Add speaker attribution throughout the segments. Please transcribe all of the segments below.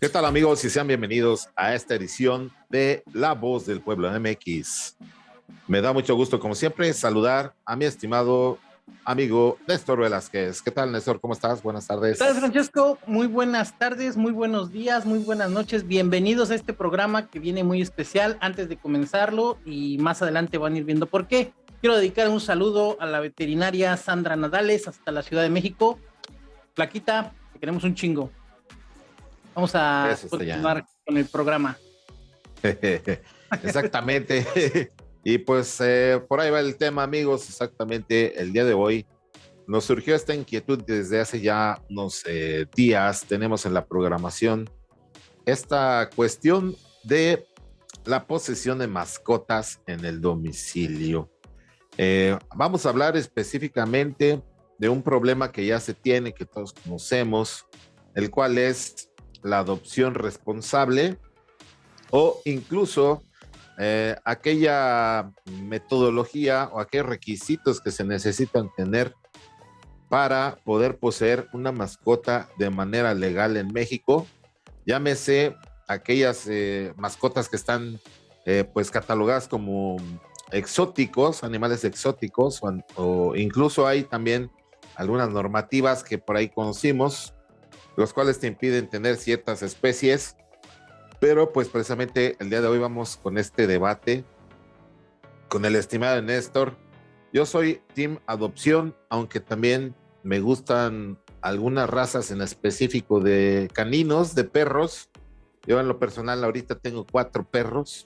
Speaker 1: ¿Qué tal amigos y sean bienvenidos a esta edición de La Voz del Pueblo MX? Me da mucho gusto, como siempre, saludar a mi estimado amigo Néstor Velázquez. ¿Qué tal, Néstor? ¿Cómo estás? Buenas tardes.
Speaker 2: ¿Qué tal, Francesco? Muy buenas tardes, muy buenos días, muy buenas noches. Bienvenidos a este programa que viene muy especial antes de comenzarlo y más adelante van a ir viendo por qué. Quiero dedicar un saludo a la veterinaria Sandra Nadales hasta la Ciudad de México. Plaquita, te queremos un chingo. Vamos a continuar con el programa.
Speaker 1: Exactamente. y pues eh, por ahí va el tema, amigos. Exactamente el día de hoy nos surgió esta inquietud desde hace ya unos eh, días. Tenemos en la programación esta cuestión de la posesión de mascotas en el domicilio. Eh, vamos a hablar específicamente de un problema que ya se tiene, que todos conocemos, el cual es la adopción responsable o incluso eh, aquella metodología o aquellos requisitos que se necesitan tener para poder poseer una mascota de manera legal en México. Llámese aquellas eh, mascotas que están eh, pues catalogadas como exóticos, animales exóticos, o incluso hay también algunas normativas que por ahí conocimos, los cuales te impiden tener ciertas especies. Pero pues precisamente el día de hoy vamos con este debate con el estimado Néstor. Yo soy Team Adopción, aunque también me gustan algunas razas en específico de caninos, de perros. Yo en lo personal ahorita tengo cuatro perros.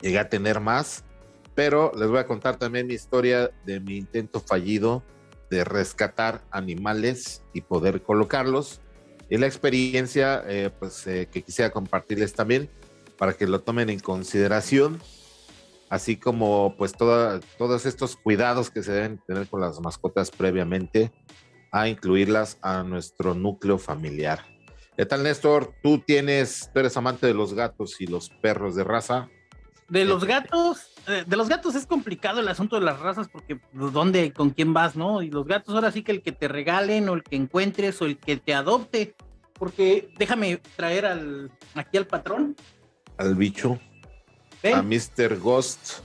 Speaker 1: Llegué a tener más, pero les voy a contar también mi historia de mi intento fallido de rescatar animales y poder colocarlos. Y la experiencia eh, pues, eh, que quisiera compartirles también para que lo tomen en consideración, así como pues todos estos cuidados que se deben tener con las mascotas previamente a incluirlas a nuestro núcleo familiar. ¿Qué tal, Néstor? Tú tienes, tú eres amante de los gatos y los perros de raza.
Speaker 2: De los gatos, eh, de los gatos es complicado el asunto de las razas porque pues, dónde, con quién vas, ¿no? Y los gatos ahora sí que el que te regalen o el que encuentres o el que te adopte, porque déjame traer al aquí al patrón.
Speaker 1: Al bicho. A Mr. Ghost.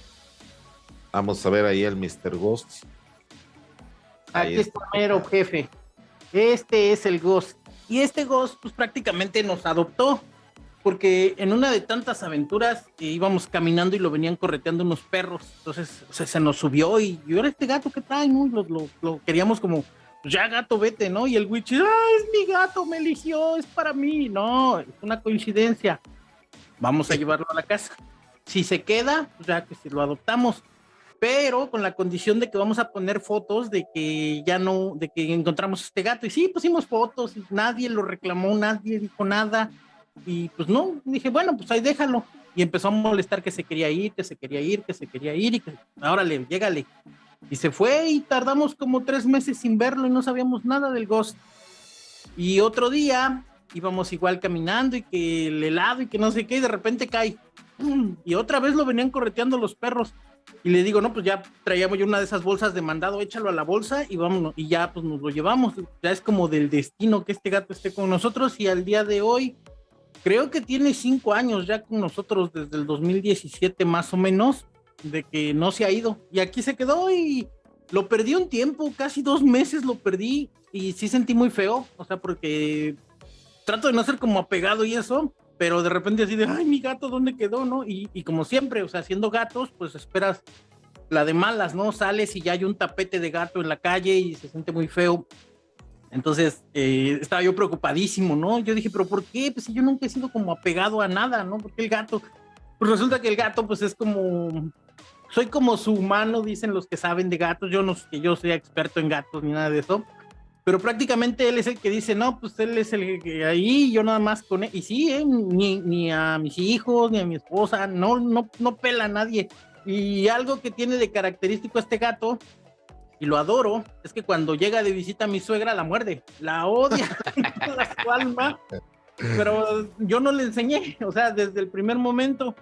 Speaker 1: Vamos a ver ahí al Mr. Ghost.
Speaker 2: aquí está mero jefe. Este es el Ghost. Y este Ghost pues prácticamente nos adoptó porque en una de tantas aventuras íbamos caminando y lo venían correteando unos perros, entonces se nos subió y yo era este gato que trae, ¿no? Lo, queríamos como, pues ya gato, vete, ¿no? Y el witch, ah, es mi gato, me eligió, es para mí, no, es una coincidencia, vamos a llevarlo a la casa. Si se queda, pues ya que si lo adoptamos, pero con la condición de que vamos a poner fotos de que ya no, de que encontramos este gato. Y sí, pusimos fotos, y nadie lo reclamó, nadie dijo nada y pues no, dije, bueno, pues ahí déjalo. Y empezó a molestar que se quería ir, que se quería ir, que se quería ir, y que ahora le, llégale. Y se fue y tardamos como tres meses sin verlo y no sabíamos nada del Ghost. Y otro día íbamos igual caminando y que el helado y que no sé qué, y de repente cae. Y otra vez lo venían correteando los perros. Y le digo, no, pues ya traíamos yo una de esas bolsas de mandado, échalo a la bolsa y vámonos. Y ya pues nos lo llevamos. Ya es como del destino que este gato esté con nosotros. Y al día de hoy creo que tiene cinco años ya con nosotros desde el 2017 más o menos, de que no se ha ido. Y aquí se quedó y lo perdí un tiempo, casi dos meses lo perdí y sí sentí muy feo, o sea, porque trato de no ser como apegado y eso, pero de repente así de, ay, mi gato, ¿dónde quedó? ¿No? Y, y como siempre, o sea, siendo gatos, pues esperas la de malas, ¿no? Sales y ya hay un tapete de gato en la calle y se siente muy feo. Entonces, eh, estaba yo preocupadísimo, ¿no? Yo dije, pero ¿por qué? Pues yo nunca he sido como apegado a nada, ¿no? Porque el gato, pues resulta que el gato, pues es como, soy como su humano, dicen los que saben de gatos, yo no que yo sea experto en gatos ni nada de eso, pero prácticamente él es el que dice, no, pues él es el que ahí, yo nada más con él, y sí, ¿eh? ni, ni a mis hijos, ni a mi esposa, no, no, no pela a nadie. Y algo que tiene de característico este gato y lo adoro, es que cuando llega de visita a mi suegra la muerde, la odia su alma, pero yo no le enseñé, o sea, desde el primer momento.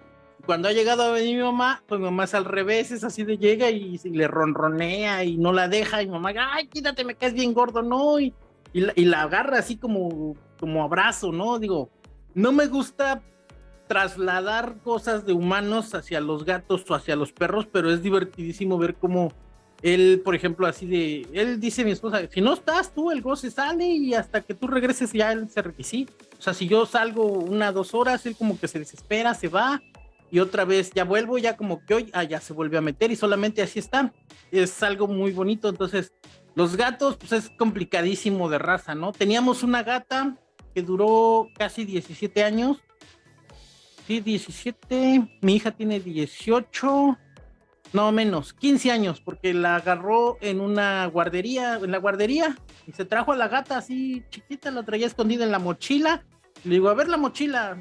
Speaker 2: Cuando ha llegado a venir mi mamá, pues mi mamá es al revés, es así de llega y, le ronronea y no la deja, y mamá, ay, quítate, me caes bien gordo, no, y, y, la, agarra así como, como abrazo, ¿no? Digo, no me gusta trasladar cosas de humanos hacia los gatos o hacia los perros, pero es divertidísimo ver cómo él, por ejemplo, así de, él dice mi esposa, si no estás tú, el goce sale y hasta que tú regreses ya él se requisita. O sea, si yo salgo una, dos horas, él como que se desespera, se va y otra vez ya vuelvo, ya como que hoy, ah, ya se vuelve a meter y solamente así está. Es algo muy bonito, entonces los gatos, pues es complicadísimo de raza, ¿no? Teníamos una gata que duró casi 17 años. Sí, 17. Mi hija tiene 18. No, menos, 15 años, porque la agarró en una guardería, en la guardería, y se trajo a la gata así chiquita, la traía escondida en la mochila. Le digo, a ver la mochila.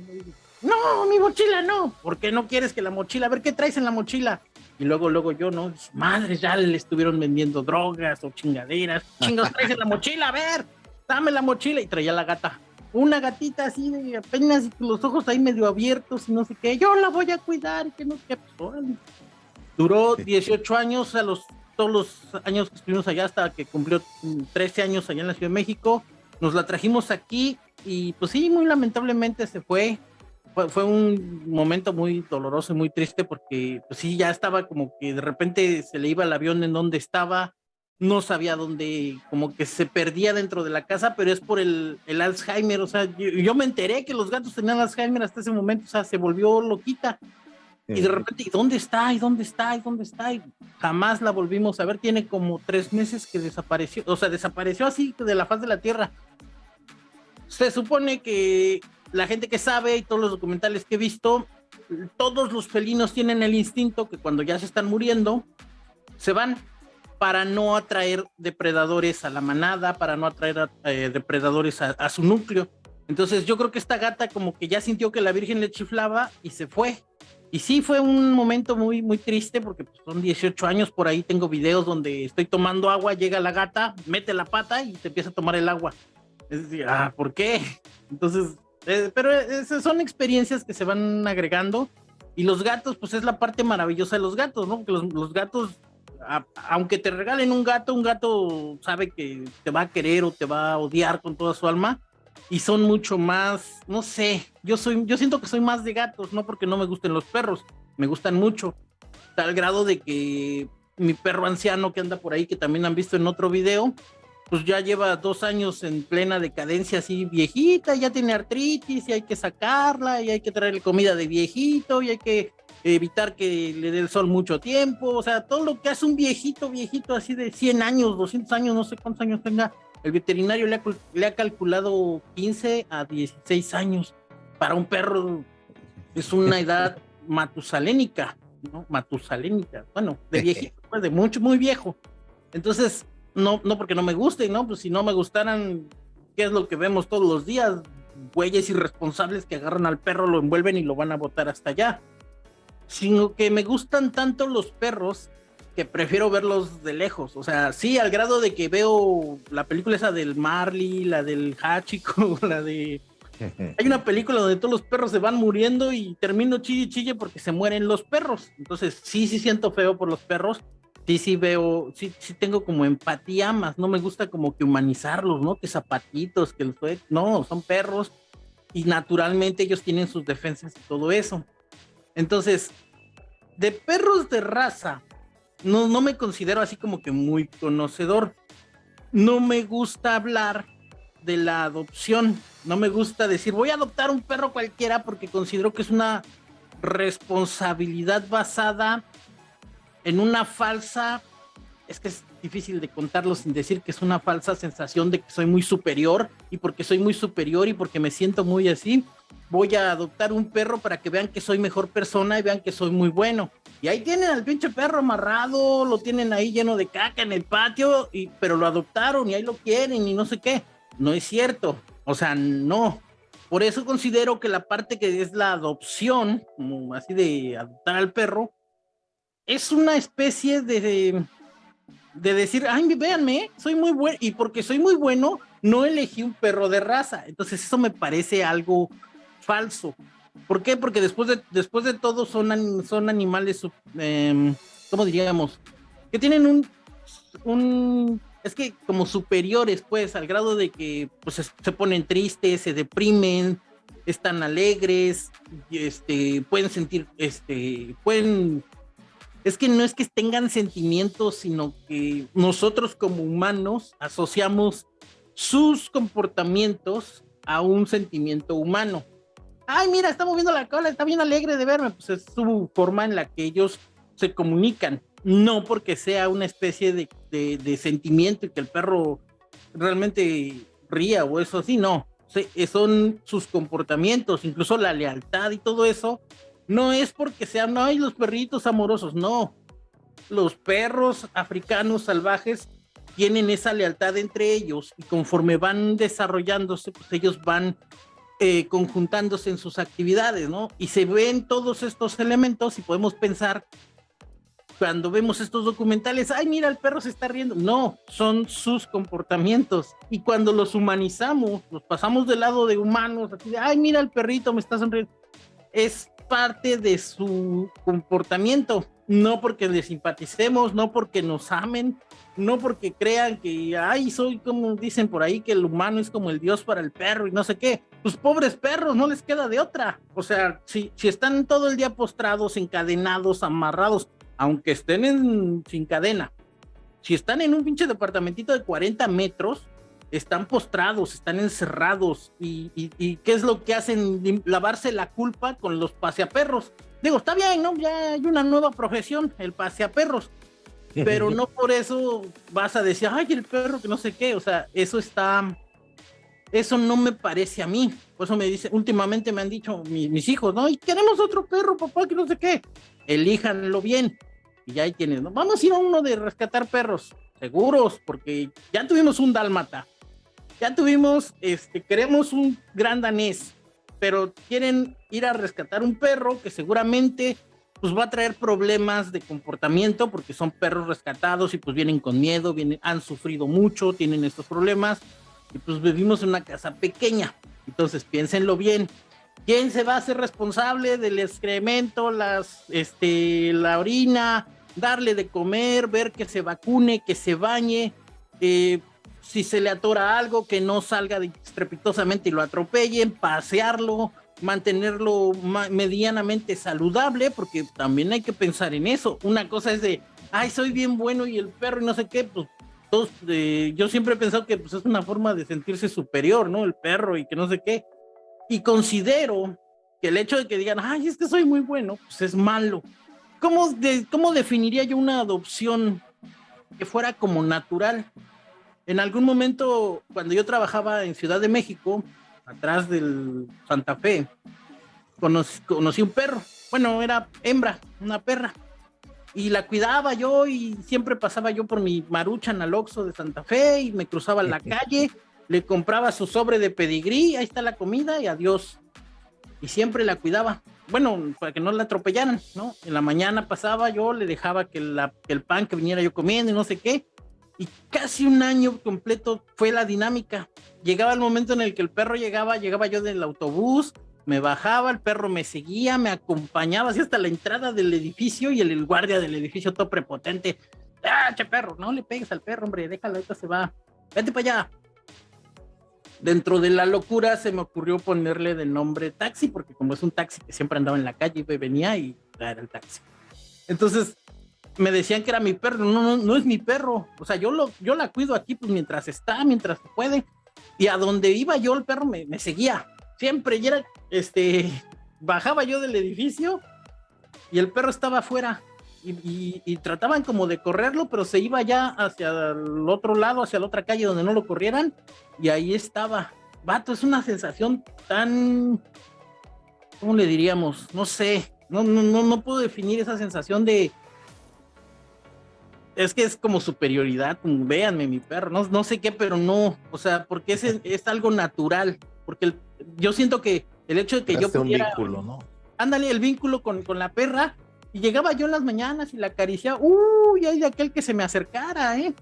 Speaker 2: No, mi mochila no. ¿Por qué no quieres que la mochila? A ver qué traes en la mochila. Y luego, luego yo, ¿no? Madre, ya le estuvieron vendiendo drogas o chingaderas. Chingos, traes en la mochila, a ver, dame la mochila. Y traía la gata. Una gatita así apenas los ojos ahí medio abiertos y no sé qué. Yo la voy a cuidar que no qué. Duró 18 años, a los, todos los años que estuvimos allá hasta que cumplió 13 años allá en la Ciudad de México. Nos la trajimos aquí y pues sí, muy lamentablemente se fue. Fue, un momento muy doloroso y muy triste porque pues sí, ya estaba como que de repente se le iba el avión en donde estaba, no sabía dónde, como que se perdía dentro de la casa, pero es por el, el Alzheimer, o sea, yo, yo, me enteré que los gatos tenían Alzheimer hasta ese momento, o sea, se volvió loquita. Y de repente, ¿y dónde está? ¿Y dónde está? ¿Y dónde está? Jamás la volvimos a ver. Tiene como tres meses que desapareció. O sea, desapareció así de la faz de la Tierra. Se supone que la gente que sabe y todos los documentales que he visto, todos los felinos tienen el instinto que cuando ya se están muriendo, se van para no atraer depredadores a la manada, para no atraer eh, depredadores a, a su núcleo. Entonces yo creo que esta gata como que ya sintió que la Virgen le chiflaba y se fue y sí, fue un momento muy, muy triste porque pues, son 18 años, por ahí tengo videos donde estoy tomando agua, llega la gata, mete la pata y te empieza a tomar el agua. Es decir, ah, ¿por qué? Entonces, eh, pero esas son experiencias que se van agregando y los gatos, pues es la parte maravillosa de los gatos, ¿no? Porque los, los gatos, aunque te regalen un gato, un gato sabe que te va a querer o te va a odiar con toda su alma, y son mucho más, no sé, yo soy, yo siento que soy más de gatos, no porque no me gusten los perros, me gustan mucho, tal grado de que mi perro anciano que anda por ahí, que también han visto en otro video, pues ya lleva dos años en plena decadencia así viejita, ya tiene artritis y hay que sacarla y hay que traerle comida de viejito y hay que evitar que le dé el sol mucho tiempo, o sea, todo lo que hace un viejito, viejito así de 100 años, 200 años, no sé cuántos años tenga, el veterinario le ha, calculado 15 a 16 años. Para un perro es una edad matusalénica, ¿no? Matusalénica, bueno, de viejito, pues de mucho, muy viejo. Entonces, no, no porque no me guste, ¿no? Pues si no me gustaran, ¿qué es lo que vemos todos los días? Güeyes irresponsables que agarran al perro, lo envuelven y lo van a botar hasta allá. Sino que me gustan tanto los perros que prefiero verlos de lejos. O sea, sí, al grado de que veo la película esa del Marley, la del Hachiko, la de. Hay una película donde todos los perros se van muriendo y termino chille chille porque se mueren los perros. Entonces, sí, sí siento feo por los perros. Sí, sí veo, sí, sí tengo como empatía más. No me gusta como que humanizarlos, ¿no? Que zapatitos, que los. No, son perros y naturalmente ellos tienen sus defensas y todo eso. Entonces, de perros de raza no, no me considero así como que muy conocedor. No me gusta hablar de la adopción. No me gusta decir voy a adoptar un perro cualquiera porque considero que es una responsabilidad basada en una falsa, es que es difícil de contarlo sin decir que es una falsa sensación de que soy muy superior y porque soy muy superior y porque me siento muy así, voy a adoptar un perro para que vean que soy mejor persona y vean que soy muy bueno. Y ahí tienen al pinche perro amarrado, lo tienen ahí lleno de caca en el patio, y, pero lo adoptaron y ahí lo quieren y no sé qué. No es cierto. O sea, no. Por eso considero que la parte que es la adopción, como así de adoptar al perro, es una especie de, de decir, ay, véanme, soy muy bueno, y porque soy muy bueno, no elegí un perro de raza. Entonces eso me parece algo falso. ¿Por qué? Porque después de, después de todo son, son animales, eh, ¿cómo diríamos? Que tienen un, un, es que como superiores, pues, al grado de que pues, se, ponen tristes, se deprimen, están alegres, este, pueden sentir, este, pueden, es que no es que tengan sentimientos, sino que nosotros como humanos asociamos sus comportamientos a un sentimiento humano. Ay, mira, está moviendo la cola, está bien alegre de verme. Pues es su forma en la que ellos se comunican. No porque sea una especie de, de sentimiento y que el perro realmente ría o eso así, no. Eh, son sus comportamientos, incluso la lealtad y todo eso, no es porque sean, ay, los perritos amorosos, no. Los perros africanos salvajes tienen esa lealtad entre ellos y conforme van desarrollándose, pues ellos van eh, conjuntándose en sus actividades, ¿no? Y se ven todos estos elementos y podemos pensar cuando vemos estos documentales, ay, mira, el perro se está riendo. No, son sus comportamientos. Y cuando los humanizamos, los pasamos del lado de humanos, así de, ay, mira, el perrito me está sonriendo. Es parte de su comportamiento, no porque le simpaticemos, no porque nos amen, no porque crean que, ay, soy como dicen por ahí, que el humano es como el dios para el perro y no sé qué. Pues pobres perros, no les queda de otra. O sea, si, si están todo el día postrados, encadenados, amarrados, aunque estén en, sin cadena, si están en un pinche departamentito de 40 metros, están postrados, están encerrados. Y, qué es lo que hacen? Lavarse la culpa con los paseaperros. Digo, está bien, ¿no? Ya hay una nueva profesión, el paseaperros. Pero no por eso vas a decir, ay, el perro que no sé qué. O sea, eso está. Eso no me parece a mí. Por eso me dice, últimamente me han dicho mis, hijos, no, y queremos otro perro, papá, que no sé qué. Elíjanlo bien y ya hay quienes, ¿no? Vamos a ir a uno de rescatar perros, seguros, porque ya tuvimos un dálmata, ya tuvimos, este, queremos un gran danés, pero quieren ir a rescatar un perro que seguramente pues va a traer problemas de comportamiento porque son perros rescatados y pues vienen con miedo, vienen, han sufrido mucho, tienen estos problemas y pues vivimos en una casa pequeña. Entonces piénsenlo bien, ¿Quién se va a hacer responsable del excremento, las, este, la orina, darle de comer, ver que se vacune, que se bañe, eh, si se le atora algo, que no salga estrepitosamente y lo atropellen, pasearlo, mantenerlo medianamente saludable, porque también hay que pensar en eso. Una cosa es de, ay, soy bien bueno y el perro y no sé qué, pues todos, eh, yo siempre he pensado que pues, es una forma de sentirse superior, ¿no? El perro y que no sé qué. Y considero que el hecho de que digan, ay, es que soy muy bueno, pues es malo. ¿Cómo, ¿Cómo definiría yo una adopción que fuera como natural? En algún momento, cuando yo trabajaba en Ciudad de México, atrás del Santa Fe, conocí, conocí un perro. Bueno, era hembra, una perra. Y la cuidaba yo y siempre pasaba yo por mi marucha al Oxxo de Santa Fe y me cruzaba en la calle le compraba su sobre de pedigrí, ahí está la comida y adiós. Y siempre la cuidaba. Bueno, para que no la atropellaran, ¿no? En la mañana pasaba yo, le dejaba que, el pan que viniera yo comiendo y no sé qué. Y casi un año completo fue la dinámica. Llegaba el momento en el que el perro llegaba, llegaba yo del autobús, me bajaba, el perro me seguía, me acompañaba así hasta la entrada del edificio y el, guardia del edificio todo prepotente. ¡Ah, che perro! No le pegues al perro, hombre, déjalo, ahorita se va. Vete para allá dentro de la locura se me ocurrió ponerle de nombre taxi, porque como es un taxi que siempre andaba en la calle venía y era el taxi. Entonces me decían que era mi perro, no, no, no es mi perro, o sea, yo, lo, yo la cuido aquí pues mientras está, mientras puede, y a donde iba yo el perro me, seguía, siempre, y era, este, bajaba yo del edificio y el perro estaba afuera, y, trataban como de correrlo, pero se iba ya hacia el otro lado, hacia la otra calle donde no lo corrieran, y ahí estaba. Vato, es una sensación tan, ¿cómo le diríamos? No sé, no, no, no, no puedo definir esa sensación de, es que es como superioridad, véanme mi perro, no, no sé qué, pero no, o sea, porque es, es algo natural, porque yo siento que el hecho de que yo pudiera... Un vínculo, ¿no? Ándale, el vínculo con, con la perra, y llegaba yo en las mañanas y la acariciaba, uy, hay de aquel que se me acercara, ¿eh?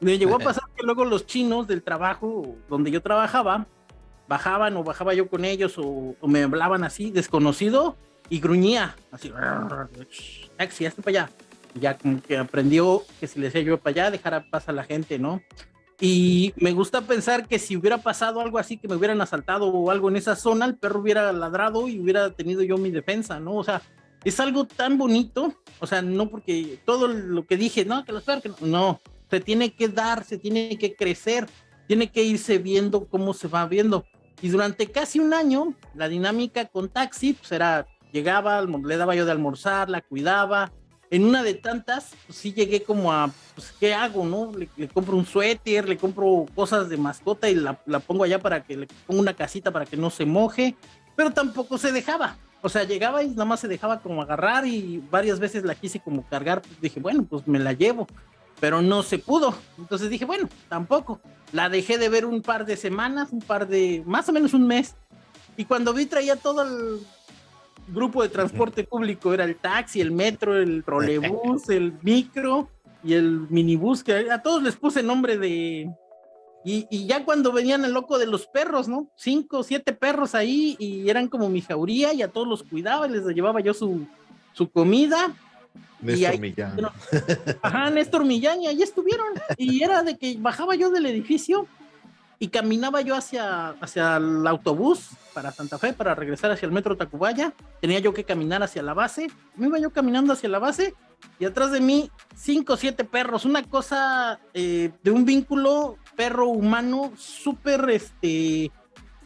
Speaker 2: Me llegó a pasar que luego los chinos del trabajo donde yo trabajaba, bajaban o bajaba yo con ellos o, me hablaban así, desconocido, y gruñía, así, taxi, hazte para allá. Ya como que aprendió que si le decía yo para allá, dejara pasar a la gente, ¿no? Y me gusta pensar que si hubiera pasado algo así, que me hubieran asaltado o algo en esa zona, el perro hubiera ladrado y hubiera tenido yo mi defensa, ¿no? O sea, es algo tan bonito, o sea, no porque todo lo que dije, no, que los perros, no, no, se tiene que dar, se tiene que crecer, tiene que irse viendo cómo se va viendo. Y durante casi un año, la dinámica con Taxi, pues era, llegaba, le daba yo de almorzar, la cuidaba. En una de tantas, pues sí llegué como a, pues, ¿qué hago, no? Le, compro un suéter, le compro cosas de mascota y la, pongo allá para que le ponga una casita para que no se moje, pero tampoco se dejaba. O sea, llegaba y nada más se dejaba como agarrar y varias veces la quise como cargar. Pues dije, bueno, pues me la llevo pero no se pudo. Entonces dije, bueno, tampoco. La dejé de ver un par de semanas, un par de, más o menos un mes. Y cuando vi traía todo el grupo de transporte público, era el taxi, el metro, el trolebús, el micro y el minibús, que a todos les puse nombre de... Y, ya cuando venían el loco de los perros, ¿no? Cinco, siete perros ahí y eran como mi jauría y a todos los cuidaba y les llevaba yo su, su comida
Speaker 1: Néstor Millán.
Speaker 2: Ajá, Néstor Millán, y ahí estuvieron. Y era de que bajaba yo del edificio y caminaba yo hacia, hacia el autobús para Santa Fe, para regresar hacia el metro Tacubaya. Tenía yo que caminar hacia la base. Me iba yo caminando hacia la base y atrás de mí cinco o siete perros. Una cosa eh, de un vínculo perro-humano súper, este,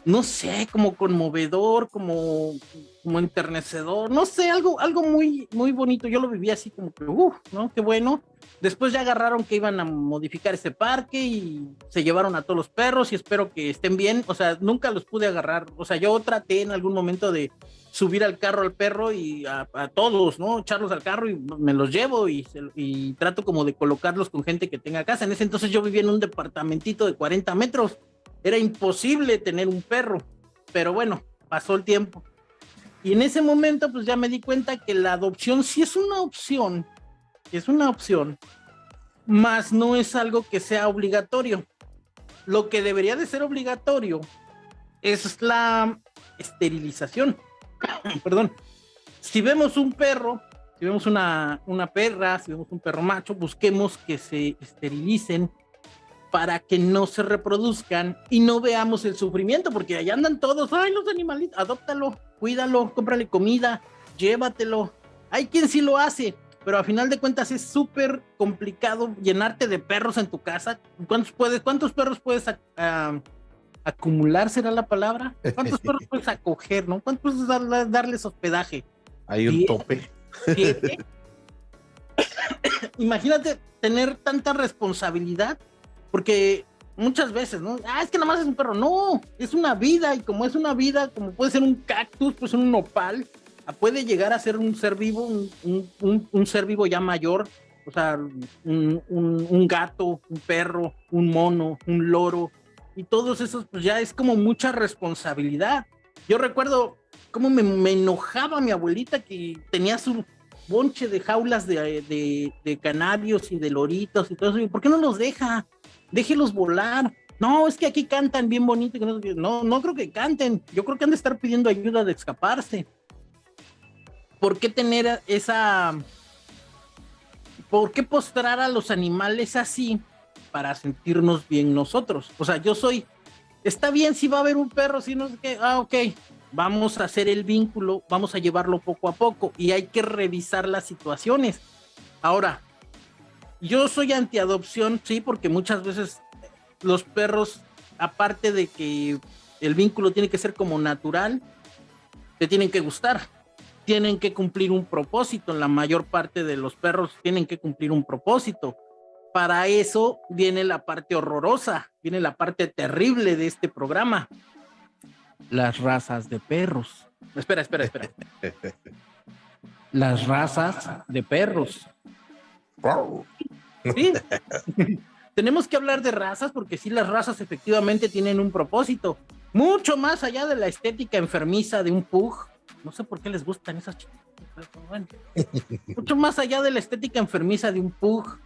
Speaker 2: no sé, como conmovedor, como como enternecedor, no sé, algo, algo muy, muy bonito. Yo lo viví así como que, uff, ¿no? Qué bueno. Después ya agarraron que iban a modificar ese parque y se llevaron a todos los perros y espero que estén bien. O sea, nunca los pude agarrar. O sea, yo traté en algún momento de subir al carro al perro y a, todos, ¿no? Echarlos al carro y me los llevo y, y trato como de colocarlos con gente que tenga casa. En ese entonces yo vivía en un departamentito de 40 metros. Era imposible tener un perro. Pero bueno, pasó el tiempo y en ese momento, pues ya me di cuenta que la adopción sí es una opción, es una opción, más no es algo que sea obligatorio. Lo que debería de ser obligatorio es la esterilización. Perdón. Si vemos un perro, si vemos una, una perra, si vemos un perro macho, busquemos que se esterilicen para que no se reproduzcan y no veamos el sufrimiento, porque allá andan todos, ay, los animalitos, adóptalo, cuídalo, cómprale comida, llévatelo. Hay quien sí lo hace, pero a final de cuentas es súper complicado llenarte de perros en tu casa. ¿Cuántos, puedes, cuántos perros puedes acumular, será la palabra? ¿Cuántos perros puedes acoger, no? ¿Cuántos puedes darles hospedaje?
Speaker 1: Hay un tope.
Speaker 2: Imagínate tener tanta responsabilidad, porque muchas veces, ¿no? Ah, es que nada más es un perro. No, es una vida y como es una vida, como puede ser un cactus, pues un nopal, ah, puede llegar a ser un ser vivo, un, ser vivo ya mayor, o sea, un, gato, un perro, un mono, un loro, y todos esos, pues ya es como mucha responsabilidad. Yo recuerdo cómo me, enojaba mi abuelita que tenía su bonche de jaulas de, de, de canarios y de loritos y todo eso. ¿Por qué no los deja? Déjelos volar. No, es que aquí cantan bien bonito. No, no creo que canten. Yo creo que han de estar pidiendo ayuda de escaparse. ¿Por qué tener esa... ¿Por qué postrar a los animales así para sentirnos bien nosotros? O sea, yo soy... Está bien si va a haber un perro, si no sé qué. Ah, ok. Vamos a hacer el vínculo, vamos a llevarlo poco a poco y hay que revisar las situaciones. Ahora, yo soy antiadopción, sí, porque muchas veces los perros, aparte de que el vínculo tiene que ser como natural, te tienen que gustar, tienen que cumplir un propósito. La mayor parte de los perros tienen que cumplir un propósito. Para eso viene la parte horrorosa, viene la parte terrible de este programa. Las razas de perros. Espera, espera, espera. Las razas de perros. Sí. Tenemos que hablar de razas porque sí, las razas efectivamente tienen un propósito. Mucho más allá de la estética enfermiza de un pug. No sé por qué les gustan esas chicas. Mucho más allá de la estética enfermiza de un pug,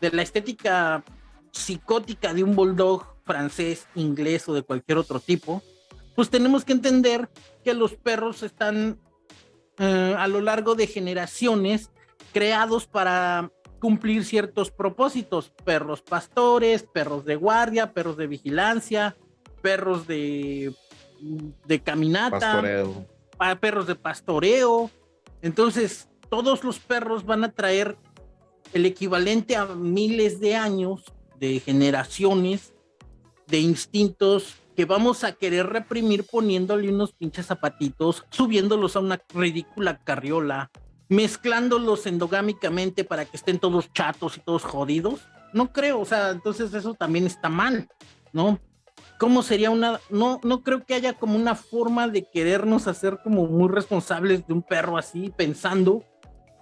Speaker 2: de la estética psicótica de un bulldog francés, inglés o de cualquier otro tipo, pues tenemos que entender que los perros están eh, a lo largo de generaciones creados para cumplir ciertos propósitos, perros pastores, perros de guardia, perros de vigilancia, perros de, de caminata, perros de pastoreo. Entonces, todos los perros van a traer el equivalente a miles de años de generaciones de instintos que vamos a querer reprimir poniéndole unos pinches zapatitos, subiéndolos a una ridícula carriola, mezclándolos endogámicamente para que estén todos chatos y todos jodidos. No creo, o sea, entonces eso también está mal, ¿no? ¿Cómo sería una, no, no creo que haya como una forma de querernos hacer como muy responsables de un perro así, pensando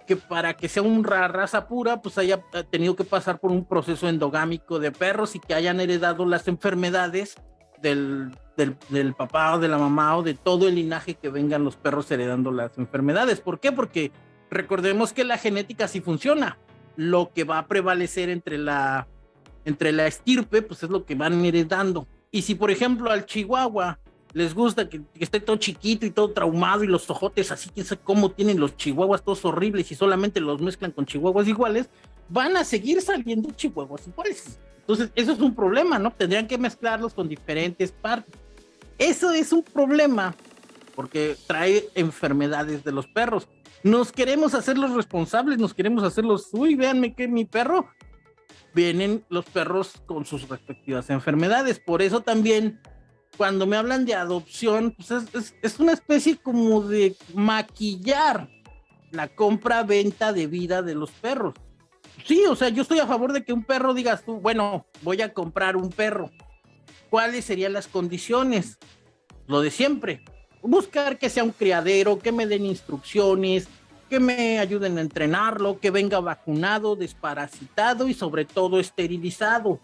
Speaker 2: que para que sea una raza pura, pues haya tenido que pasar por un proceso endogámico de perros y que hayan heredado las enfermedades del, del, papá o de la mamá o de todo el linaje que vengan los perros heredando las enfermedades. ¿Por qué? Porque recordemos que la genética sí funciona. Lo que va a prevalecer entre la, entre la estirpe, pues es lo que van heredando. Y si, por ejemplo, al chihuahua les gusta que, esté todo chiquito y todo traumado y los ojotes así, que sé cómo tienen los chihuahuas todos horribles y solamente los mezclan con chihuahuas iguales, van a seguir saliendo chihuahuas iguales. Entonces, eso es un problema, ¿no? Tendrían que mezclarlos con diferentes partes. Eso es un problema porque trae enfermedades de los perros. Nos queremos hacer los responsables, nos queremos hacer los, uy, véanme que mi perro. Vienen los perros con sus respectivas enfermedades. Por eso también cuando me hablan de adopción, pues es, una especie como de maquillar la compra-venta de vida de los perros. Sí, o sea, yo estoy a favor de que un perro digas tú, bueno, voy a comprar un perro. ¿Cuáles serían las condiciones? Lo de siempre. Buscar que sea un criadero, que me den instrucciones, que me ayuden a entrenarlo, que venga vacunado, desparasitado y sobre todo esterilizado.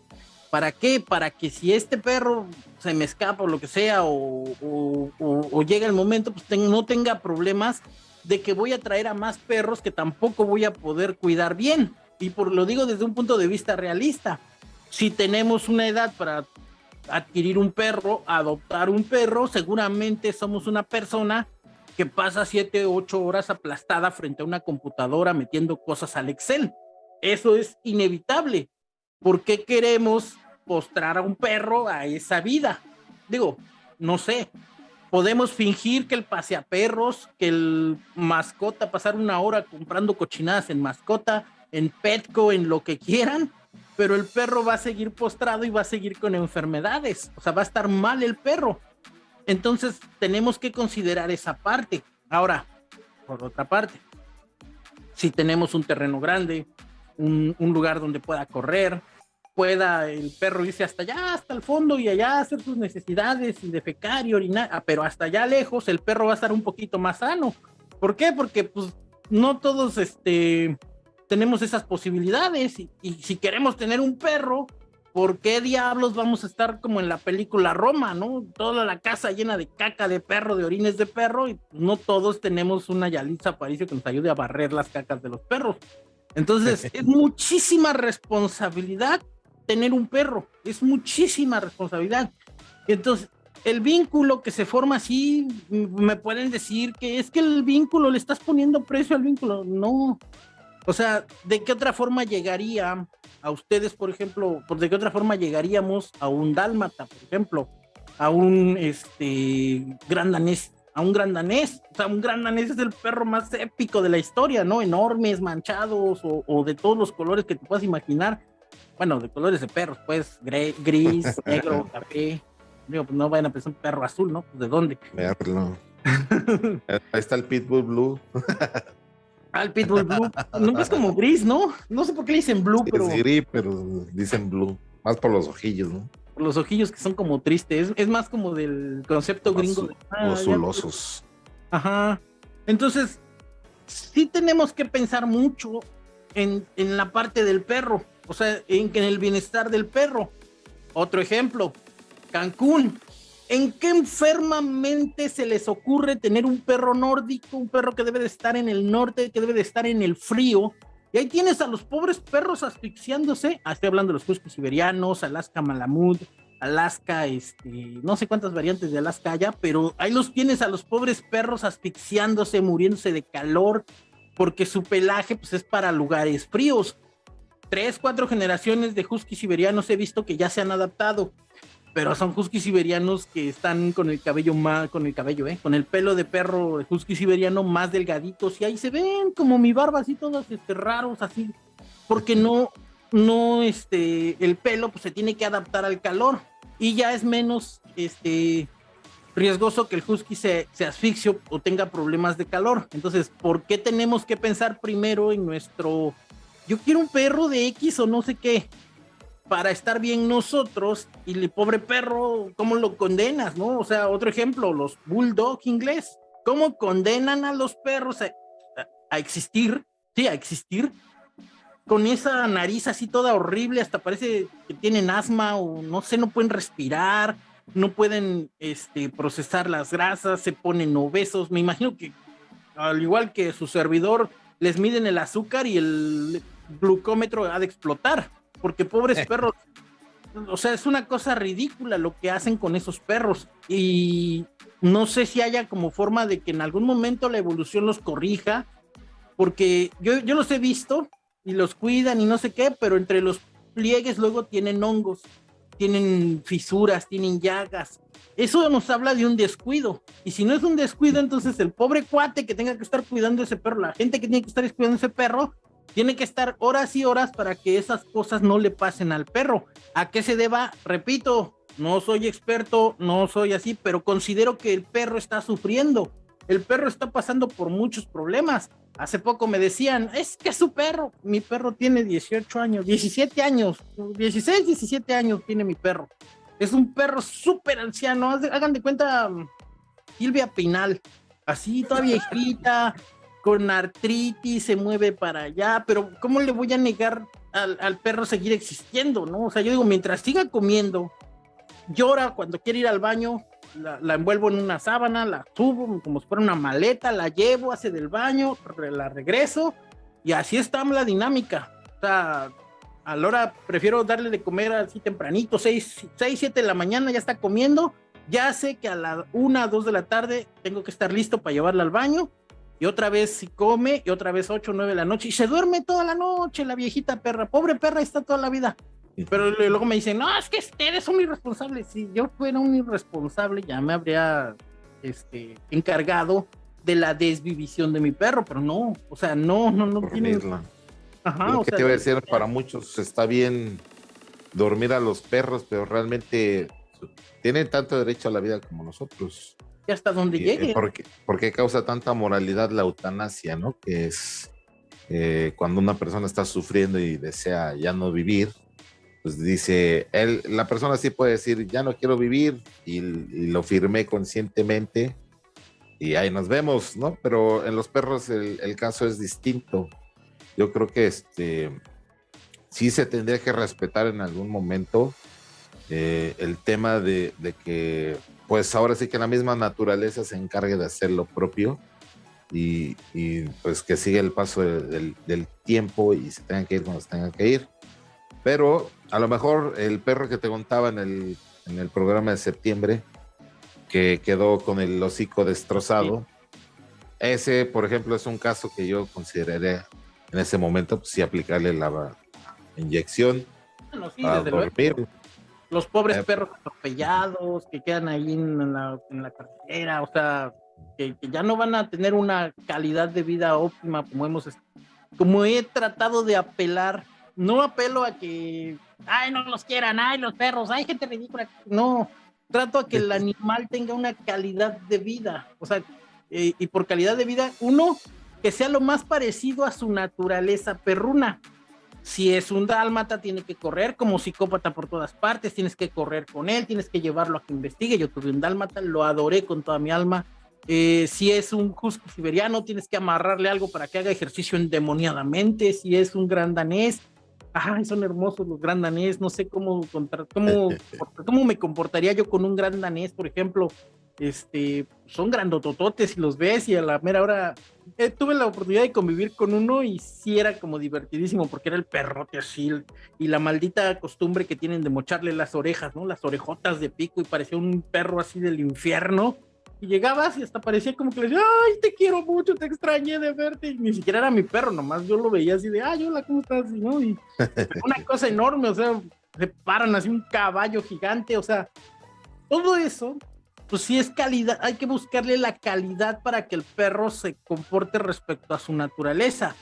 Speaker 2: ¿Para qué? Para que si este perro se me escapa o lo que sea, o, llega el momento, pues no tenga problemas de que voy a traer a más perros que tampoco voy a poder cuidar bien. Y por lo digo desde un punto de vista realista. Si tenemos una edad para adquirir un perro, adoptar un perro, seguramente somos una persona que pasa siete, ocho horas aplastada frente a una computadora metiendo cosas al Excel. Eso es inevitable. ¿por qué queremos postrar a un perro a esa vida? Digo, no sé. Podemos fingir que el paseaperros, que el mascota, pasar una hora comprando cochinadas en mascota, en Petco, en lo que quieran, pero el perro va a seguir postrado y va a seguir con enfermedades. O sea, va a estar mal el perro. Entonces, tenemos que considerar esa parte. Ahora, por otra parte, si tenemos un terreno grande, un, lugar donde pueda correr, pueda el perro irse hasta allá, hasta el fondo y allá hacer sus necesidades y defecar y orinar, ah, pero hasta allá lejos el perro va a estar un poquito más sano. ¿Por qué? Porque pues no todos este, tenemos esas posibilidades y, y si queremos tener un perro, ¿por qué diablos vamos a estar como en la película Roma, no? Toda la casa llena de caca de perro, de orines de perro y no todos tenemos una Yalitza Aparicio que nos ayude a barrer las cacas de los perros. Entonces, es muchísima responsabilidad tener un perro, es muchísima responsabilidad. Entonces, el vínculo que se forma así, me pueden decir que es que el vínculo, le estás poniendo precio al vínculo. No. O sea, ¿de qué otra forma llegaría a ustedes, por ejemplo, de qué otra forma llegaríamos a un dálmata, por ejemplo, a un este gran danés a un gran danés. O sea, un gran danés es el perro más épico de la historia, ¿no? Enormes, manchados o, de todos los colores que te puedas imaginar. Bueno, de colores de perros, pues, gris, negro, café. Digo, pues no vayan a pensar un perro azul, ¿no? Pues, ¿De dónde?
Speaker 1: Verlo. Ahí está el Pitbull Blue.
Speaker 2: Ah, el Pitbull Blue. Nunca es como gris, ¿no? No sé por qué le dicen blue, pero.
Speaker 1: Es gris, pero dicen blue. Más por los ojillos, ¿no?
Speaker 2: los ojillos que son como tristes, es, más como del concepto gringo. De,
Speaker 1: ah,
Speaker 2: Ajá. Entonces, sí tenemos que pensar mucho en, en, la parte del perro, o sea, en, en el bienestar del perro. Otro ejemplo, Cancún. ¿En qué enfermamente se les ocurre tener un perro nórdico, un perro que debe de estar en el norte, que debe de estar en el frío, y ahí tienes a los pobres perros asfixiándose. Ah, estoy hablando de los huskies siberianos, Alaska Malamud, Alaska, este, no sé cuántas variantes de Alaska haya, pero ahí los tienes a los pobres perros asfixiándose, muriéndose de calor, porque su pelaje pues, es para lugares fríos. tres, cuatro generaciones de husky siberianos he visto que ya se han adaptado, pero son husky siberianos que están con el cabello más, con el cabello, ¿eh? Con el pelo de perro husky siberiano más delgaditos y ahí se ven como mi barba así todos este, raros así, porque no, no, este, el pelo pues se tiene que adaptar al calor y ya es menos, este, riesgoso que el husky se, se asfixie o tenga problemas de calor. Entonces, ¿por qué tenemos que pensar primero en nuestro, yo quiero un perro de X o no sé qué, para estar bien nosotros y el pobre perro, ¿cómo lo condenas, no? O sea, otro ejemplo, los bulldog inglés, ¿cómo condenan a los perros a, existir? Sí, a existir con esa nariz así toda horrible, hasta parece que tienen asma o no sé, no pueden respirar, no pueden este, procesar las grasas, se ponen obesos. Me imagino que al igual que su servidor, les miden el azúcar y el glucómetro ha de explotar, porque pobres perros, o sea, es una cosa ridícula lo que hacen con esos perros y no sé si haya como forma de que en algún momento la evolución los corrija, porque yo, yo los he visto y los cuidan y no sé qué, pero entre los pliegues luego tienen hongos, tienen fisuras, tienen llagas. Eso nos habla de un descuido. Y si no es un descuido, entonces el pobre cuate que tenga que estar cuidando ese perro, la gente que tiene que estar cuidando ese perro, tiene que estar horas y horas para que esas cosas no le pasen al perro. ¿A qué se deba? Repito, no soy experto, no soy así, pero considero que el perro está sufriendo. El perro está pasando por muchos problemas. Hace poco me decían, es que su perro, mi perro tiene 18 años, 17 años, 16, 17 años tiene mi perro. Es un perro súper anciano, hagan de cuenta Silvia Pinal, así toda viejita, con artritis, se mueve para allá, pero ¿cómo le voy a negar al, al, perro seguir existiendo, no? O sea, yo digo, mientras siga comiendo, llora cuando quiere ir al baño, la, envuelvo en una sábana, la subo como si fuera una maleta, la llevo, hace del baño, la regreso y así está la dinámica. O sea, a la hora prefiero darle de comer así tempranito, 6, 6, 7 de la mañana ya está comiendo, ya sé que a la 1, 2 de la tarde tengo que estar listo para llevarla al baño y otra vez si come y otra vez 8, 9 de la noche y se duerme toda la noche la viejita perra, pobre perra está toda la vida. Pero luego me dicen, no, es que ustedes son irresponsables. Si yo fuera un irresponsable, ya me habría este, encargado de la desvivisión de mi perro, pero no, o sea, no, no, no tiene.
Speaker 1: Ajá, Lo que te iba a decir, para muchos está bien dormir a los perros, pero realmente tienen tanto derecho a la vida como nosotros.
Speaker 2: Y hasta donde eh, llegue.
Speaker 1: Porque, causa tanta moralidad la eutanasia, ¿no? Que es eh, cuando una persona está sufriendo y desea ya no vivir, pues dice, él, la persona sí puede decir, ya no quiero vivir y, lo firmé conscientemente y ahí nos vemos, ¿no? Pero en los perros el, caso es distinto. Yo creo que este sí se tendría que respetar en algún momento eh, el tema de, que, pues ahora sí que la misma naturaleza se encargue de hacer lo propio y, pues que siga el paso del, del tiempo y se tengan que ir cuando se tengan que ir. Pero a lo mejor el perro que te contaba en el, en el programa de septiembre, que quedó con el hocico destrozado, ese, por ejemplo, es un caso que yo consideraría en ese momento, pues sí, aplicarle la inyección
Speaker 2: para dormir. Los pobres eh, perros atropellados que quedan ahí en la, en la carretera, o sea, que, que, ya no van a tener una calidad de vida óptima como hemos, como he tratado de apelar no apelo a que, ay, no los quieran, ay, los perros, ay, gente ridícula. No, trato a que el animal tenga una calidad de vida. O sea, eh, y por calidad de vida, uno, que sea lo más parecido a su naturaleza perruna. Si es un dálmata, tiene que correr como psicópata por todas partes, tienes que correr con él, tienes que llevarlo a que investigue. Yo tuve un dálmata, lo adoré con toda mi alma. Eh, si es un husky siberiano, tienes que amarrarle algo para que haga ejercicio endemoniadamente. Si es un gran danés, ay, son hermosos los gran danés, no sé cómo, cómo, cómo me comportaría yo con un gran danés, por ejemplo, este, son grandotototes y los ves y a la mera hora eh, tuve la oportunidad de convivir con uno y sí era como divertidísimo porque era el perrote así y la maldita costumbre que tienen de mocharle las orejas, ¿no? Las orejotas de pico y parecía un perro así del infierno Y llegabas y hasta parecía como que le decía, ay, te quiero mucho, te extrañé de verte. Y ni siquiera era mi perro, nomás yo lo veía así de, ay, hola, ¿cómo estás? Y, ¿no? y una cosa enorme, o sea, se paran así un caballo gigante, o sea, todo eso, pues sí es calidad, hay que buscarle la calidad para que el perro se comporte respecto a su naturaleza.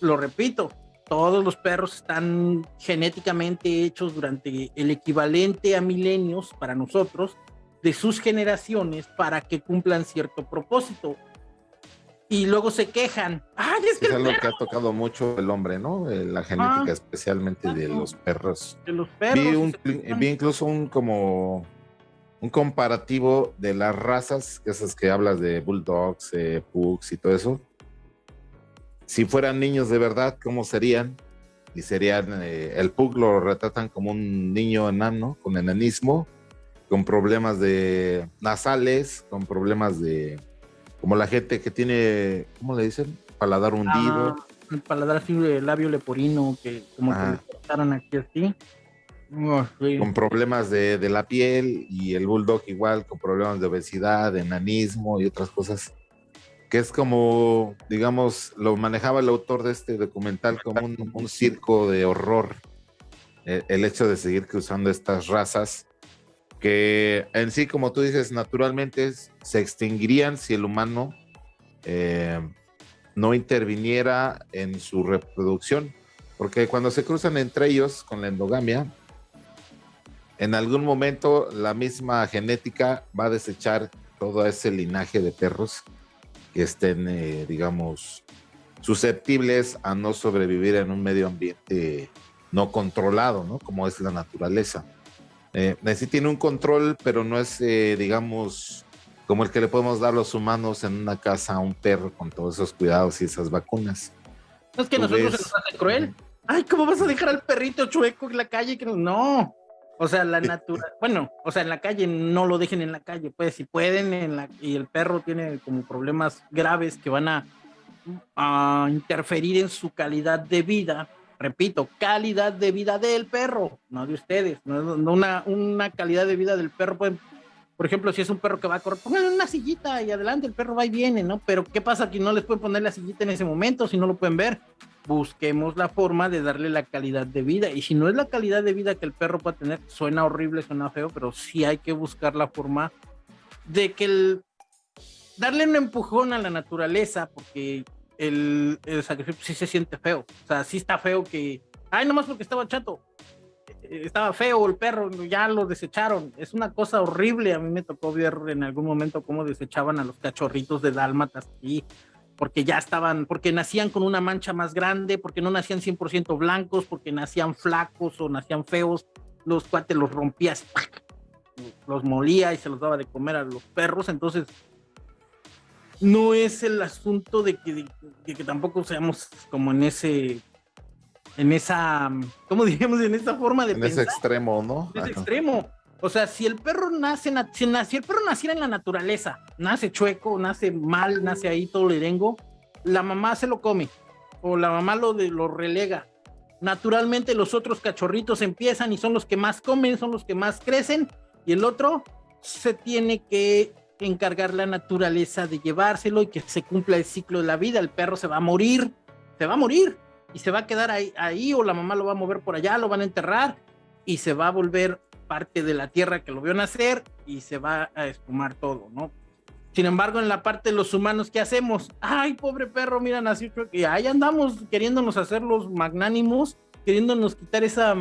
Speaker 2: Lo repito, todos los perros están genéticamente hechos durante el equivalente a milenios para nosotros de sus generaciones para que cumplan cierto propósito. Y luego se quejan. ¡Ay, es,
Speaker 1: que algo que ha tocado mucho el hombre, ¿no? Eh, la genética, especialmente de los perros.
Speaker 2: De los perros.
Speaker 1: Vi, incluso un como un comparativo de las razas, esas que hablas de bulldogs, eh, pugs y todo eso si fueran niños de verdad, ¿cómo serían? Y serían, eh, el Pug lo retratan como un niño enano, con enanismo, con problemas de nasales, con problemas de, como la gente que tiene, ¿cómo le dicen? Paladar hundido.
Speaker 2: Ah, el paladar así de labio leporino, que como que le cortaron aquí así.
Speaker 1: Con problemas de, de, la piel y el bulldog igual, con problemas de obesidad, de enanismo y otras cosas que es como, digamos, lo manejaba el autor de este documental como un, circo de horror, eh, el, hecho de seguir cruzando estas razas, que en sí, como tú dices, naturalmente se extinguirían si el humano eh, no interviniera en su reproducción, porque cuando se cruzan entre ellos con la endogamia, en algún momento la misma genética va a desechar todo ese linaje de perros que estén, eh, digamos, susceptibles a no sobrevivir en un medio ambiente no controlado, ¿no? Como es la naturaleza. Eh, sí tiene un control, pero no es, eh, digamos, como el que le podemos dar los humanos en una casa a un perro con todos esos cuidados y esas vacunas.
Speaker 2: Es que nosotros se nos hace cruel. Ay, ¿cómo vas a dejar al perrito chueco en la calle? No. O sea, la natura, bueno, o sea, en la calle no lo dejen en la calle, pues si pueden, en la, y el perro tiene como problemas graves que van a, a interferir en su calidad de vida, repito, calidad de vida del perro, no de ustedes, no, una, una calidad de vida del perro, pues, por ejemplo, si es un perro que va a correr, pónganle una sillita y adelante, el perro va y viene, ¿no? Pero ¿qué pasa que no les pueden poner la sillita en ese momento si no lo pueden ver? busquemos la forma de darle la calidad de vida. Y si no es la calidad de vida que el perro puede tener, suena horrible, suena feo, pero sí hay que buscar la forma de que el darle un empujón a la naturaleza, porque el, el sacrificio sí se siente feo. O sea, sí está feo que, ay, nomás porque estaba chato, estaba feo el perro, ya lo desecharon. Es una cosa horrible. A mí me tocó ver en algún momento cómo desechaban a los cachorritos de dálmatas y porque ya estaban, porque nacían con una mancha más grande, porque no nacían 100% blancos, porque nacían flacos o nacían feos, los cuates los rompías, los molía y se los daba de comer a los perros, entonces no es el asunto de que, que tampoco seamos como en ese, en esa, ¿cómo diríamos? En esa forma de
Speaker 1: en ese extremo, ¿no?
Speaker 2: En ese extremo. O sea, si el perro nace, si, el perro naciera en la naturaleza, nace chueco, nace mal, nace ahí todo lerengo, la mamá se lo come o la mamá lo, de, lo relega. Naturalmente los otros cachorritos empiezan y son los que más comen, son los que más crecen y el otro se tiene que encargar la naturaleza de llevárselo y que se cumpla el ciclo de la vida. El perro se va a morir, se va a morir y se va a quedar ahí, ahí o la mamá lo va a mover por allá, lo van a enterrar y se va a volver parte de la tierra que lo vio nacer y se va a espumar todo, ¿no? Sin embargo, en la parte de los humanos, ¿qué hacemos? Ay, pobre perro, mira, nació y ahí andamos queriéndonos hacer los magnánimos, queriéndonos quitar esa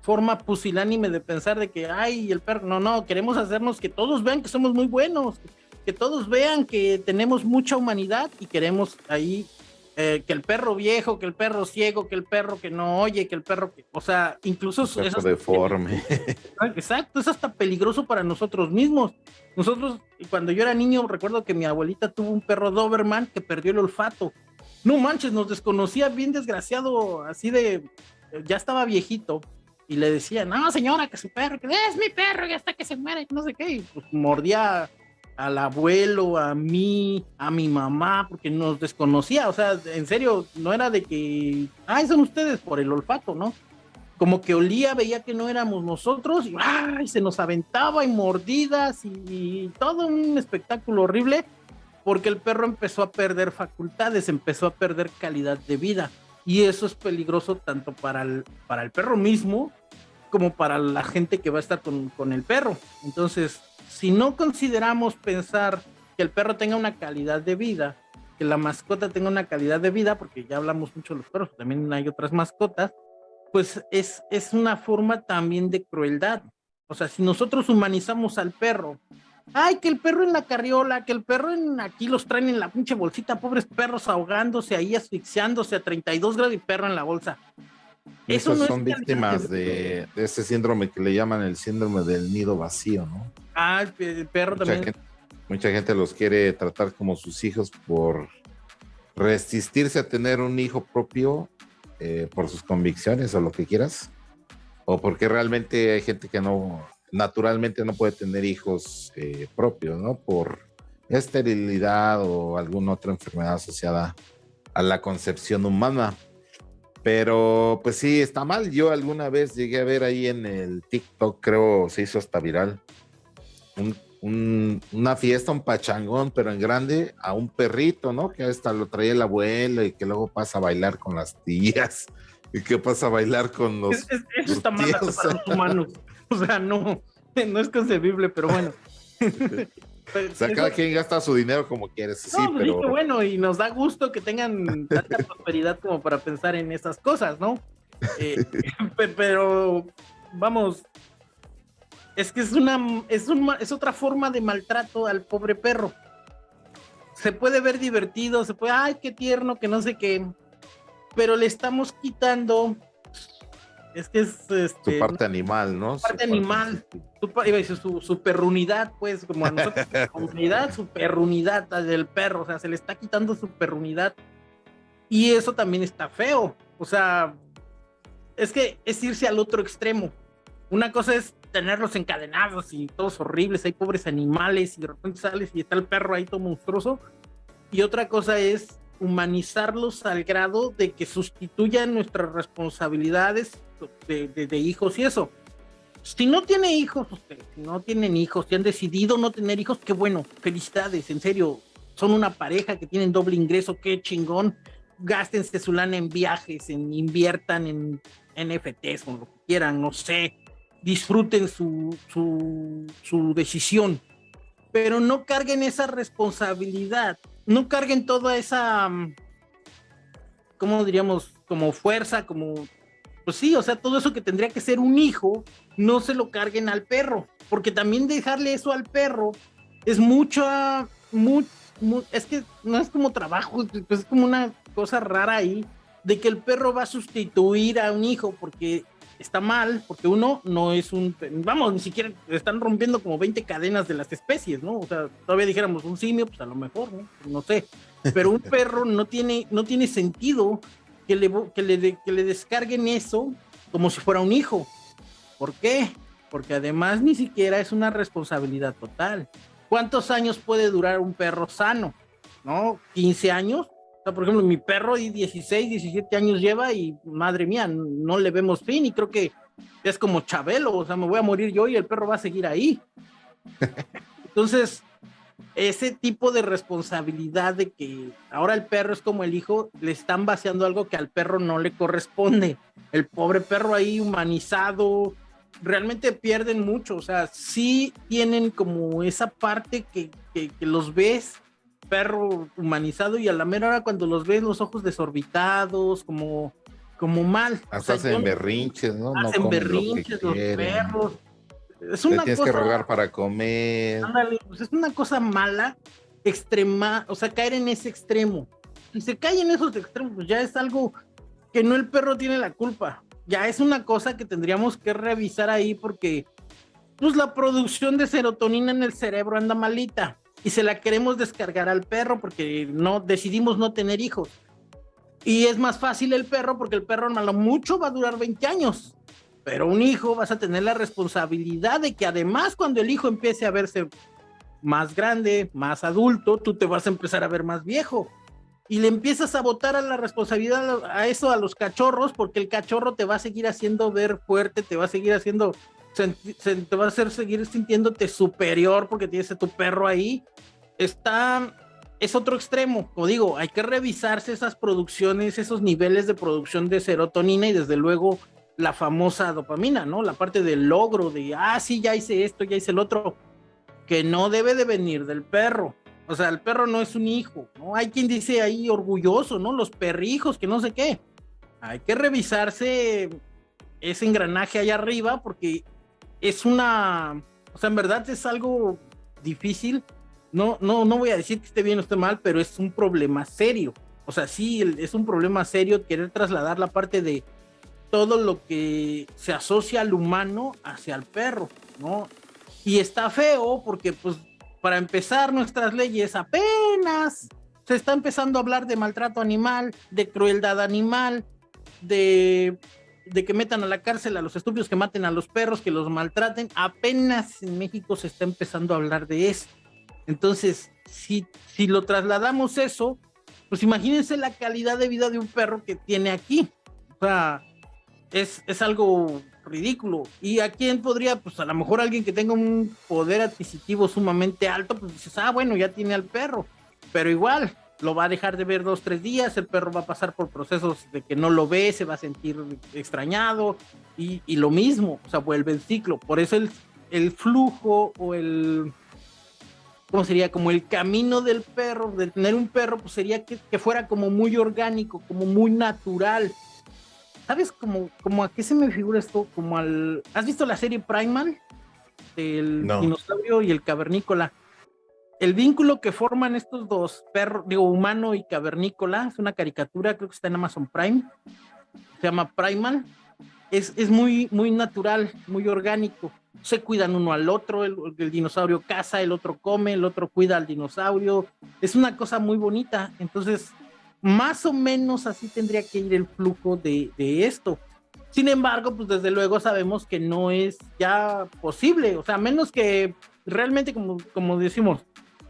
Speaker 2: forma pusilánime de pensar de que, ay, el perro, no, no, queremos hacernos que todos vean que somos muy buenos, que todos vean que tenemos mucha humanidad y queremos ahí eh, que el perro viejo, que el perro ciego, que el perro que no oye, que el perro que, o sea, incluso
Speaker 1: es deforme.
Speaker 2: Exacto, es hasta peligroso para nosotros mismos. Nosotros, cuando yo era niño, recuerdo que mi abuelita tuvo un perro Doberman que perdió el olfato. No manches, nos desconocía bien desgraciado, así de, ya estaba viejito. Y le decía, no señora, que su perro, que es mi perro y hasta que se muere, no sé qué. Y pues mordía al abuelo, a mí, a mi mamá, porque nos desconocía, o sea, en serio, no era de que, ay, son ustedes por el olfato, ¿no? como que olía, veía que no éramos nosotros y se nos aventaba y mordidas y, todo un espectáculo horrible porque el perro empezó a perder facultades, empezó a perder calidad de vida y eso es peligroso tanto para el, para el perro mismo como para la gente que va a estar con, con el perro. Entonces, si no consideramos pensar que el perro tenga una calidad de vida, que la mascota tenga una calidad de vida, porque ya hablamos mucho de los perros, también hay otras mascotas, pues es, es una forma también de crueldad. O sea, si nosotros humanizamos al perro, ay, que el perro en la carriola, que el perro en aquí los traen en la pinche bolsita, pobres perros ahogándose ahí, asfixiándose a 32 grados y perro en la bolsa.
Speaker 1: Eso son víctimas de, ese síndrome que le llaman el síndrome del nido vacío, ¿no?
Speaker 2: Ah, el perro también.
Speaker 1: mucha gente los quiere tratar como sus hijos por resistirse a tener un hijo propio eh, por sus convicciones o lo que quieras, o porque realmente hay gente que no, naturalmente no puede tener hijos eh, propios, ¿no? Por esterilidad o alguna otra enfermedad asociada a la concepción humana. Pero pues sí, está mal. Yo alguna vez llegué a ver ahí en el TikTok, creo se hizo hasta viral, una fiesta, un pachangón, pero en grande, a un perrito, ¿no? Que hasta lo traía el abuelo y que luego pasa a bailar con las tías y que pasa a bailar con los.
Speaker 2: eso está mal para los humanos. O sea, no, no es concebible, pero bueno.
Speaker 1: o sea, cada quien gasta su dinero como quiere, sí,
Speaker 2: no,
Speaker 1: pues, pero...
Speaker 2: bueno, y nos da gusto que tengan tanta prosperidad como para pensar en esas cosas, ¿no? Eh, pero, vamos, es que es una, es, es otra forma de maltrato al pobre perro. Se puede ver divertido, se puede, ay, qué tierno, que no sé qué, pero le estamos quitando, es que es... Este,
Speaker 1: su parte animal, ¿no?
Speaker 2: Su parte animal, su, su, perrunidad, pues, como a nosotros, su su perrunidad del perro, o sea, se le está quitando su perrunidad. Y eso también está feo, o sea, es que es irse al otro extremo. Una cosa es tenerlos encadenados y todos horribles, hay pobres animales y de repente sales y está el perro ahí todo monstruoso. Y otra cosa es humanizarlos al grado de que sustituyan nuestras responsabilidades de, hijos y eso. Si no tiene hijos, si no tienen hijos, si han decidido no tener hijos, qué bueno, felicidades, en serio, son una pareja que tienen doble ingreso, qué chingón, gástense su lana en viajes, en inviertan en NFTs o lo que quieran, no sé, disfruten su, su, decisión, pero no carguen esa responsabilidad, no carguen toda esa, mm, ¿cómo diríamos? Como fuerza, como, pues sí, o sea, todo eso que tendría que ser un hijo, no se lo carguen al perro, porque también dejarle eso al perro es mucha, es que no es como trabajo, es como una cosa rara ahí, de que el perro va a sustituir a un hijo, porque está mal, porque uno no es un, vamos, ni siquiera están rompiendo como 20 cadenas de las especies, ¿no? O sea, todavía dijéramos un simio, pues a lo mejor, ¿no? No sé, pero un perro no tiene, no tiene sentido que le, que le, que le descarguen eso como si fuera un hijo. ¿Por qué? Porque además ni siquiera es una responsabilidad total. ¿Cuántos años puede durar un perro sano? ¿No? ¿15 años? por ejemplo, mi perro y 16, 17 años lleva y madre mía, no le vemos fin y creo que es como Chabelo, o sea, me voy a morir yo y el perro va a seguir ahí. Entonces, ese tipo de responsabilidad de que ahora el perro es como el hijo, le están vaciando algo que al perro no le corresponde. El pobre perro ahí humanizado, realmente pierden mucho, o sea, sí tienen como esa parte que, que, que los ves perro humanizado y a la mera hora cuando los ves los ojos desorbitados, como, como mal.
Speaker 1: Hasta hacen berrinches, ¿no?
Speaker 2: Hacen berrinches los perros.
Speaker 1: Es una tienes que rogar para comer.
Speaker 2: pues es una cosa mala, extrema, o sea, caer en ese extremo. Si se cae en esos extremos, pues ya es algo que no el perro tiene la culpa. Ya es una cosa que tendríamos que revisar ahí porque pues la producción de serotonina en el cerebro anda malita y se la queremos descargar al perro porque no decidimos no tener hijos. Y es más fácil el perro porque el perro a lo mucho va a durar 20 años. Pero un hijo vas a tener la responsabilidad de que además cuando el hijo empiece a verse más grande, más adulto, tú te vas a empezar a ver más viejo. y le empiezas a botar a la responsabilidad a eso a los cachorros, porque el cachorro te va a seguir haciendo ver fuerte, te va a seguir haciendo, te va a hacer seguir sintiéndote superior porque tienes a tu perro ahí. Está, es otro extremo, como digo, hay que revisarse esas producciones, esos niveles de producción de serotonina y desde luego la famosa dopamina, ¿no? La parte del logro, de, ah, sí, ya hice esto, ya hice el otro, que no debe de venir del perro o sea, el perro no es un hijo, ¿no? Hay quien dice ahí orgulloso, ¿no? Los perrijos, que no sé qué. Hay que revisarse ese engranaje allá arriba porque es una, o sea, en verdad es algo difícil. No, no, no voy a decir que esté bien o esté mal, pero es un problema serio. O sea, sí, es un problema serio querer trasladar la parte de todo lo que se asocia al humano hacia el perro, ¿no? Y está feo porque pues para empezar, nuestras leyes apenas se está empezando a hablar de maltrato animal, de crueldad animal, de, de que metan a la cárcel a los estúpidos que maten a los perros, que los maltraten. Apenas en México se está empezando a hablar de eso. Entonces, si, si lo trasladamos eso, pues imagínense la calidad de vida de un perro que tiene aquí. O sea, es, es algo ridículo. ¿Y a quién podría? Pues a lo mejor alguien que tenga un poder adquisitivo sumamente alto, pues dices, ah, bueno, ya tiene al perro. Pero igual, lo va a dejar de ver dos, tres días, el perro va a pasar por procesos de que no lo ve, se va a sentir extrañado y, y lo mismo, o sea, vuelve el ciclo. Por eso el, el flujo o el, ¿cómo sería? Como el camino del perro, de tener un perro, pues sería que, que fuera como muy orgánico, como muy natural ¿Sabes cómo, a qué se me figura esto? Como al. ¿Has visto la serie Primal? El dinosaurio y el cavernícola. El vínculo que forman estos dos perros, digo, humano y cavernícola, es una caricatura, creo que está en Amazon Prime. Se llama Primal. Es, es muy, muy natural, muy orgánico. Se cuidan uno al otro, el, el dinosaurio caza, el otro come, el otro cuida al dinosaurio. Es una cosa muy bonita. Entonces, más o menos así tendría que ir el flujo de, esto. Sin embargo, pues desde luego sabemos que no es ya posible, o sea, menos que realmente, como, como decimos,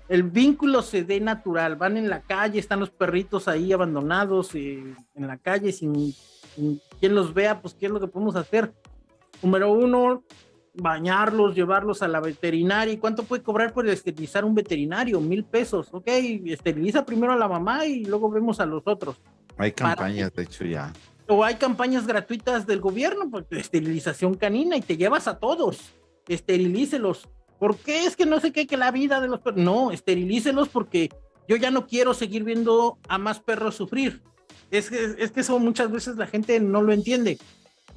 Speaker 2: el vínculo se dé natural, van en la calle, están los perritos ahí abandonados eh, en la calle sin, sin, quien los vea, pues qué es lo que podemos hacer. Número uno, bañarlos, llevarlos a la veterinaria. ¿Y cuánto puede cobrar por esterilizar un veterinario? Mil pesos. Ok, esteriliza primero a la mamá y luego vemos a los otros.
Speaker 1: Hay campañas, de hecho, ya.
Speaker 2: O hay campañas gratuitas del gobierno, pues, de esterilización canina y te llevas a todos. Esterilícelos. ¿Por qué es que no sé qué, que la vida de los perros? No, esterilícelos porque yo ya no quiero seguir viendo a más perros sufrir. Es que, es que eso muchas veces la gente no lo entiende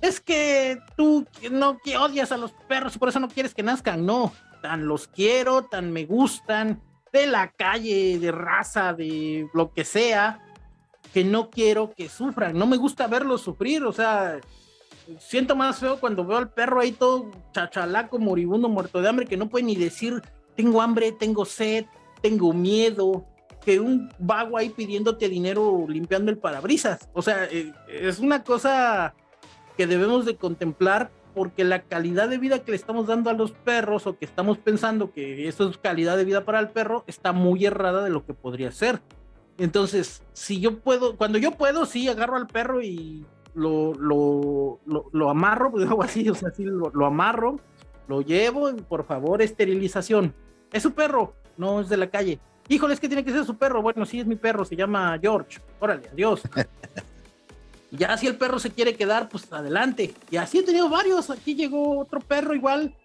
Speaker 2: es que tú no que odias a los perros y por eso no quieres que nazcan. No, tan los quiero, tan me gustan, de la calle, de raza, de lo que sea, que no quiero que sufran. No me gusta verlos sufrir, o sea, siento más feo cuando veo al perro ahí todo chachalaco, moribundo, muerto de hambre, que no puede ni decir, tengo hambre, tengo sed, tengo miedo, que un vago ahí pidiéndote dinero limpiando el parabrisas. O sea, eh, es una cosa que debemos de contemplar porque la calidad de vida que le estamos dando a los perros o que estamos pensando que eso es calidad de vida para el perro está muy errada de lo que podría ser. Entonces, si yo puedo, cuando yo puedo, sí, agarro al perro y lo, lo, lo, amarro, pues así, o sea, sí, lo, lo amarro, lo llevo, y por favor, esterilización. ¿Es su perro? No, es de la calle. Híjole, es que tiene que ser su perro. Bueno, sí, es mi perro, se llama George. Órale, adiós. ya si el perro se quiere quedar, pues adelante. Y así he tenido varios. Aquí llegó otro perro igual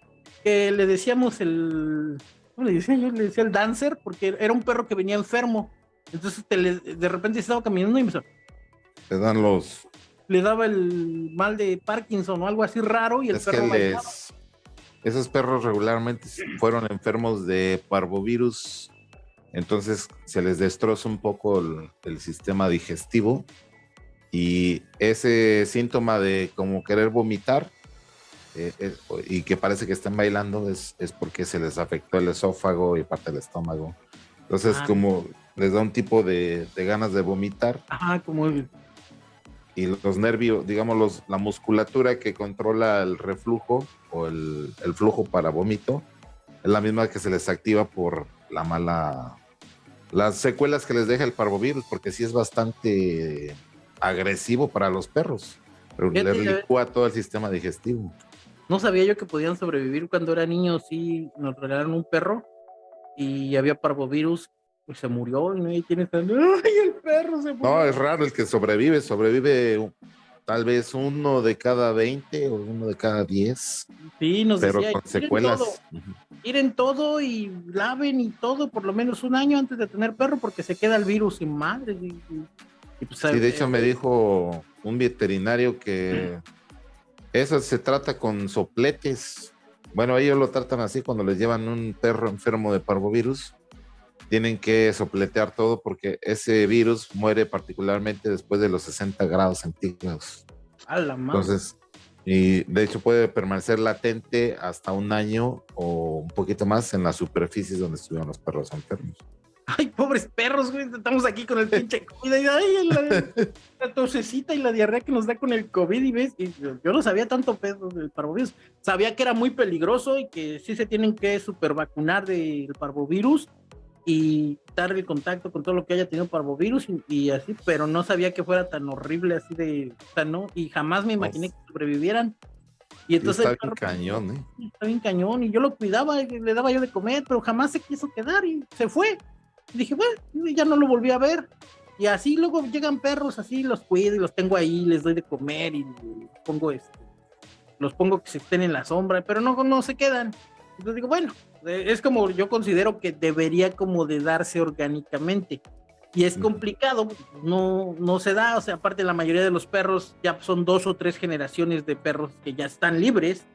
Speaker 2: que le decíamos el. ¿Cómo le decía yo? Le decía el dancer, porque era un perro que venía enfermo. Entonces de repente estaba caminando y me.
Speaker 1: Le dan los.
Speaker 2: Le daba el mal de Parkinson o algo así raro y el perro.
Speaker 1: Esos perros regularmente fueron enfermos de parvovirus. Entonces se les destroza un poco el sistema digestivo y ese síntoma de como querer vomitar eh, eh, y que parece que están bailando es, es, porque se les afectó el esófago y parte del estómago. Entonces, ah. como les da un tipo de, de, ganas de vomitar.
Speaker 2: Ajá, como.
Speaker 1: Y los nervios, digamos, los, la musculatura que controla el reflujo o el, el flujo para vómito es la misma que se les activa por la mala las secuelas que les deja el parvovirus, porque sí es bastante agresivo para los perros. Le licúa todo el sistema digestivo.
Speaker 2: No sabía yo que podían sobrevivir cuando era niño, sí, nos regalaron un perro y había parvovirus pues se murió y no tienes ¡ay, el perro se murió!
Speaker 1: No, es raro el que sobrevive, sobrevive tal vez uno de cada 20 o uno de cada 10.
Speaker 2: Sí, nos
Speaker 1: pero con secuelas.
Speaker 2: Ir en todo y laven y todo por lo menos un año antes de tener perro porque se queda el virus sin madre. Y,
Speaker 1: pues, sí, de hecho me dijo un veterinario que eso se trata con sopletes. Bueno, ellos lo tratan así cuando les llevan un perro enfermo de parvovirus tienen que sopletear todo porque ese virus muere particularmente después de los 60 grados centígrados.
Speaker 2: A la madre.
Speaker 1: Entonces, y de hecho puede permanecer latente hasta un año o un poquito más en las superficies donde estuvieron los perros enfermos.
Speaker 2: Ay, pobres perros, güey, estamos aquí con el pinche COVID. Ay, la, tosecita y la diarrea que nos da con el COVID. Y ves, yo, no sabía tanto pedo del parvovirus. Sabía que era muy peligroso y que sí se tienen que super vacunar del parvovirus y dar el contacto con todo lo que haya tenido parvovirus y, y así, pero no sabía que fuera tan horrible así de, ¿no? Y jamás me imaginé que sobrevivieran. Y entonces
Speaker 1: está bien cañón, ¿eh?
Speaker 2: Está bien cañón y yo lo cuidaba, le daba yo de comer, pero jamás se quiso quedar y se fue. Dije, bueno, ya no lo volví a ver. Y así luego llegan perros, así los cuido y los tengo ahí, les doy de comer y pongo este, los pongo que se estén en la sombra, pero no, no se quedan. Entonces digo, bueno, es como yo considero que debería como de darse orgánicamente. Y es complicado, no, no se da, o sea, aparte la mayoría de los perros ya son dos o tres generaciones de perros que ya están libres,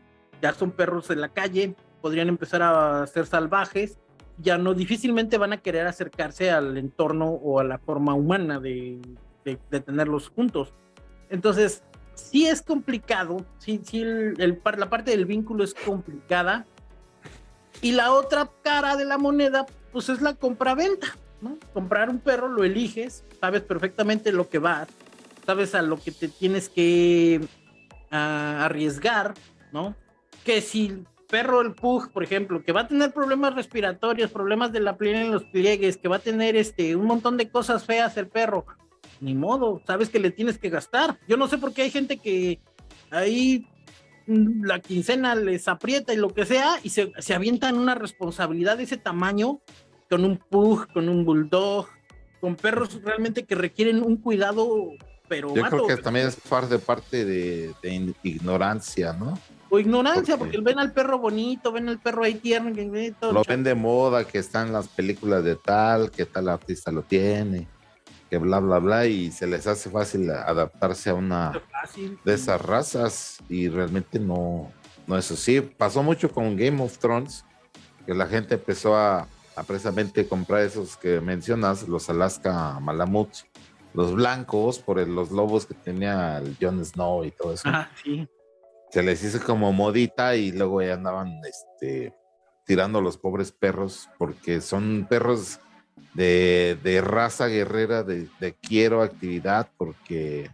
Speaker 2: ya son perros en la calle, podrían empezar a ser salvajes, ya no difícilmente van a querer acercarse al entorno o a la forma humana de, de, tenerlos juntos. Entonces, sí es complicado, sí, sí el, la parte del vínculo es complicada, y la otra cara de la moneda, pues es la compra-venta, ¿no? Comprar un perro, lo eliges, sabes perfectamente lo que vas, sabes a lo que te tienes que arriesgar, ¿no? Que si el perro, el pug, por ejemplo, que va a tener problemas respiratorios, problemas de la piel en los pliegues, que va a tener este, un montón de cosas feas el perro, ni modo, sabes que le tienes que gastar. Yo no sé por qué hay gente que ahí la quincena les aprieta y lo que sea, y se, se avientan una responsabilidad de ese tamaño con un pug, con un bulldog, con perros realmente que requieren un cuidado, pero...
Speaker 1: Yo creo que también es parte, parte de, ignorancia, ¿no?
Speaker 2: O ignorancia, porque... ven al perro bonito, ven al perro ahí tierno, que
Speaker 1: todo lo ven de moda, que están las películas de tal, que tal artista lo tiene que bla, bla, bla, y se les hace fácil adaptarse a una de esas razas y realmente no, no es así. Pasó mucho con Game of Thrones, que la gente empezó a, precisamente comprar esos que mencionas, los Alaska Malamuts, los blancos, por los lobos que tenía el Jon Snow y todo eso.
Speaker 2: Ah, sí.
Speaker 1: Se les hizo como modita y luego ya andaban este, tirando los pobres perros, porque son perros de, raza guerrera, de, quiero actividad porque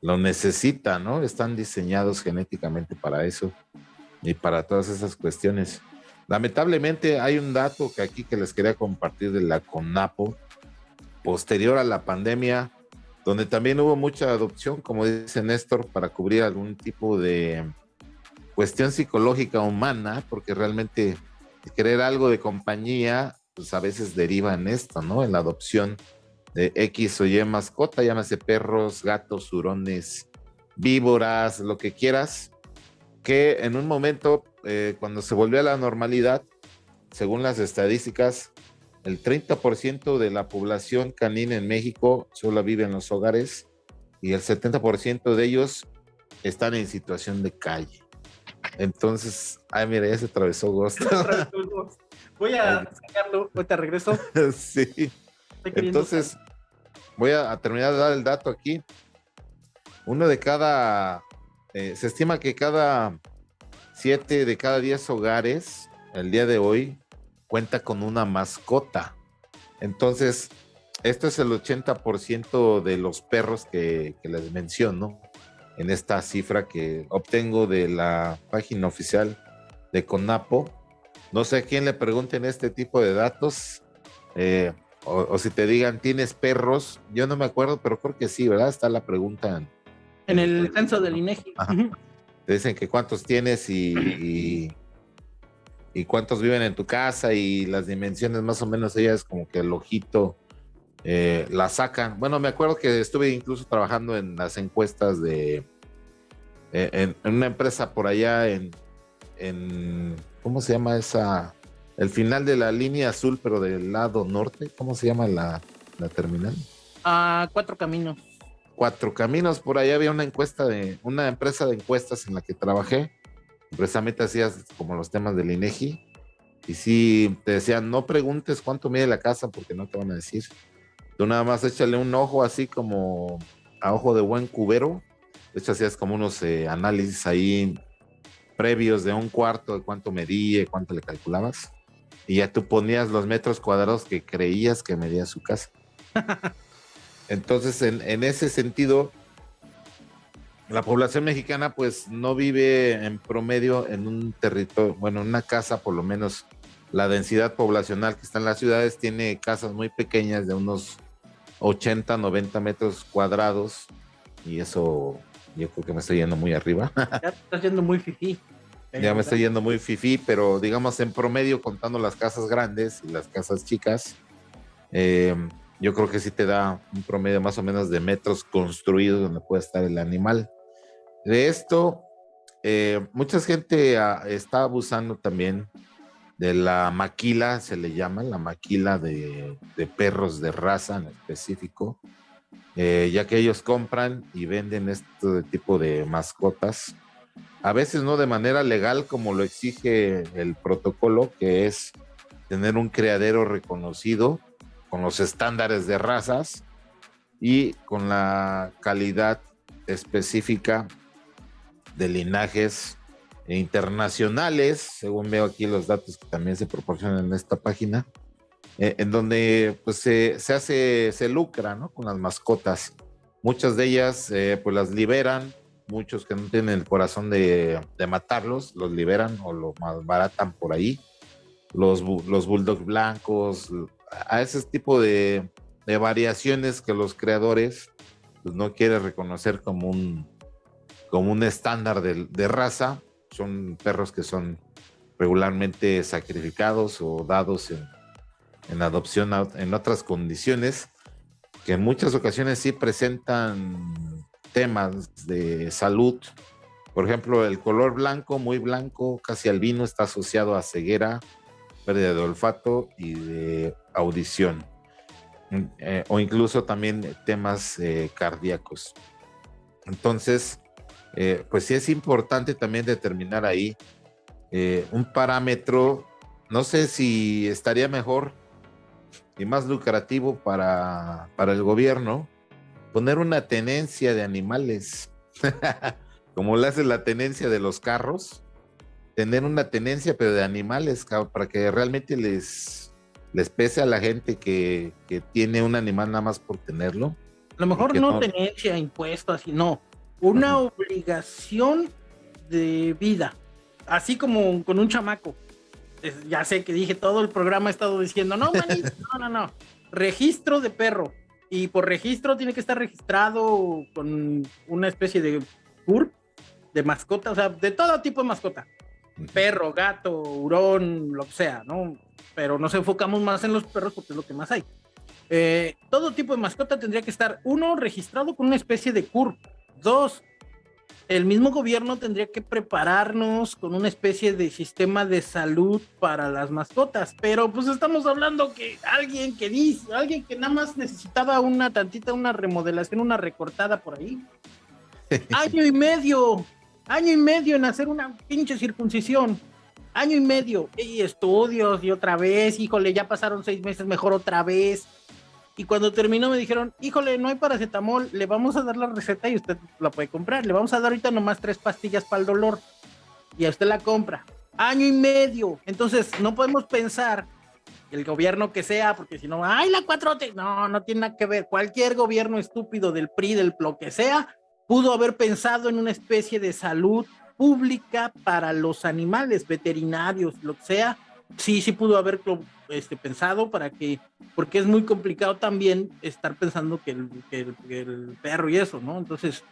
Speaker 1: lo necesita, ¿no? Están diseñados genéticamente para eso y para todas esas cuestiones. Lamentablemente hay un dato que aquí que les quería compartir de la CONAPO, posterior a la pandemia, donde también hubo mucha adopción, como dice Néstor, para cubrir algún tipo de cuestión psicológica humana, porque realmente querer algo de compañía pues a veces deriva en esto, ¿no? En la adopción de X o Y mascota, llámese perros, gatos, hurones, víboras, lo que quieras, que en un momento, eh, cuando se volvió a la normalidad, según las estadísticas, el 30% de la población canina en México solo vive en los hogares y el 70% de ellos están en situación de calle. Entonces, ay, mira, ya se atravesó Ghost.
Speaker 2: Voy a sacarlo, ahorita regreso.
Speaker 1: sí. Entonces, voy a, terminar de dar el dato aquí. Uno de cada, eh, se estima que cada siete de cada diez hogares, el día de hoy, cuenta con una mascota. Entonces, esto es el 80% de los perros que, que les menciono en esta cifra que obtengo de la página oficial de CONAPO no sé a quién le pregunten este tipo de datos. Eh, o, si te digan, ¿tienes perros? Yo no me acuerdo, pero creo que sí, ¿verdad? Está la pregunta.
Speaker 2: En, el censo del INEGI.
Speaker 1: Te dicen que cuántos tienes y, y, cuántos viven en tu casa y las dimensiones más o menos ellas como que el ojito eh, la sacan. Bueno, me acuerdo que estuve incluso trabajando en las encuestas de, eh, en, una empresa por allá en, en, ¿cómo se llama esa? El final de la línea azul, pero del lado norte, ¿cómo se llama la, terminal?
Speaker 2: Ah, cuatro caminos.
Speaker 1: Cuatro caminos, por allá había una encuesta de, una empresa de encuestas en la que trabajé, precisamente hacías como los temas del INEGI, y si te decían, no preguntes cuánto mide la casa porque no te van a decir. Tú nada más échale un ojo así como a ojo de buen cubero. De hecho, hacías como unos eh, análisis ahí previos de un cuarto, de cuánto medía, cuánto le calculabas y ya tú ponías los metros cuadrados que creías que medía su casa. Entonces, en, ese sentido, la población mexicana pues no vive en promedio en un territorio, bueno, en una casa por lo menos la densidad poblacional que está en las ciudades tiene casas muy pequeñas de unos 80, 90 metros cuadrados y eso yo creo que me estoy yendo muy arriba.
Speaker 2: Ya estás yendo muy fifí.
Speaker 1: Ya me estoy yendo muy fifi, pero digamos en promedio, contando las casas grandes y las casas chicas, eh, yo creo que sí te da un promedio más o menos de metros construidos donde puede estar el animal. De esto, eh, mucha gente ah, está abusando también de la maquila, se le llama, la maquila de, perros de raza en específico, eh, ya que ellos compran y venden este tipo de mascotas a veces no de manera legal como lo exige el protocolo, que es tener un criadero reconocido con los estándares de razas y con la calidad específica de linajes internacionales, según veo aquí los datos que también se proporcionan en esta página, eh, en donde pues se, hace, se lucra ¿no? con las mascotas. Muchas de ellas eh, pues las liberan muchos que no tienen el corazón de, matarlos, los liberan o lo malbaratan por ahí. Los, los bulldogs blancos, a ese tipo de, variaciones que los creadores pues, no quieren reconocer como un, como un estándar de, raza. Son perros que son regularmente sacrificados o dados en, en adopción en otras condiciones que en muchas ocasiones sí presentan temas de salud. Por ejemplo, el color blanco, muy blanco, casi albino, está asociado a ceguera, pérdida de olfato y de audición. Mm, eh, o incluso también temas eh, cardíacos. Entonces, eh, pues sí es importante también determinar ahí un parámetro, no sé si estaría mejor y más lucrativo para, para el gobierno poner una tenencia de animales, como le hace la tenencia de los carros, tener una tenencia pero de animales, para que realmente les, les pese a la gente que, tiene un animal nada más por tenerlo.
Speaker 2: A lo mejor no, tenencia, impuesto, así, no, una obligación de vida, así como con un chamaco. Ya sé que dije todo el programa he estado diciendo, no, manito, no, no, no, registro de perro y por registro tiene que estar registrado con una especie de CURP de mascota, o sea, de todo tipo de mascota. Perro, gato, hurón, lo que sea, ¿no? Pero nos enfocamos más en los perros porque es lo que más hay. Eh, todo tipo de mascota tendría que estar, uno, registrado con una especie de CURP. Dos, el mismo gobierno tendría que prepararnos con una especie de sistema de salud para las mascotas, pero pues estamos hablando que alguien que dice, alguien que nada más necesitaba una tantita, una remodelación, una recortada por ahí. año y medio, año y medio en hacer una pinche circuncisión. Año y medio, y estudios y otra vez, híjole, ya pasaron seis meses, mejor otra vez y cuando terminó me dijeron, híjole, no hay paracetamol, le vamos a dar la receta y usted la puede comprar. Le vamos a dar ahorita nomás tres pastillas para el dolor. Y a usted la compra. Año y medio. Entonces, no podemos pensar el gobierno que sea, porque si no, ¡ay, la cuatrote! No, no tiene nada que ver. Cualquier gobierno estúpido del PRI, del lo que sea, pudo haber pensado en una especie de salud pública para los animales, veterinarios, lo que sea, sí, sí pudo haberlo este, pensado para que, porque es muy complicado también estar pensando que el, perro y eso, ¿no? Entonces,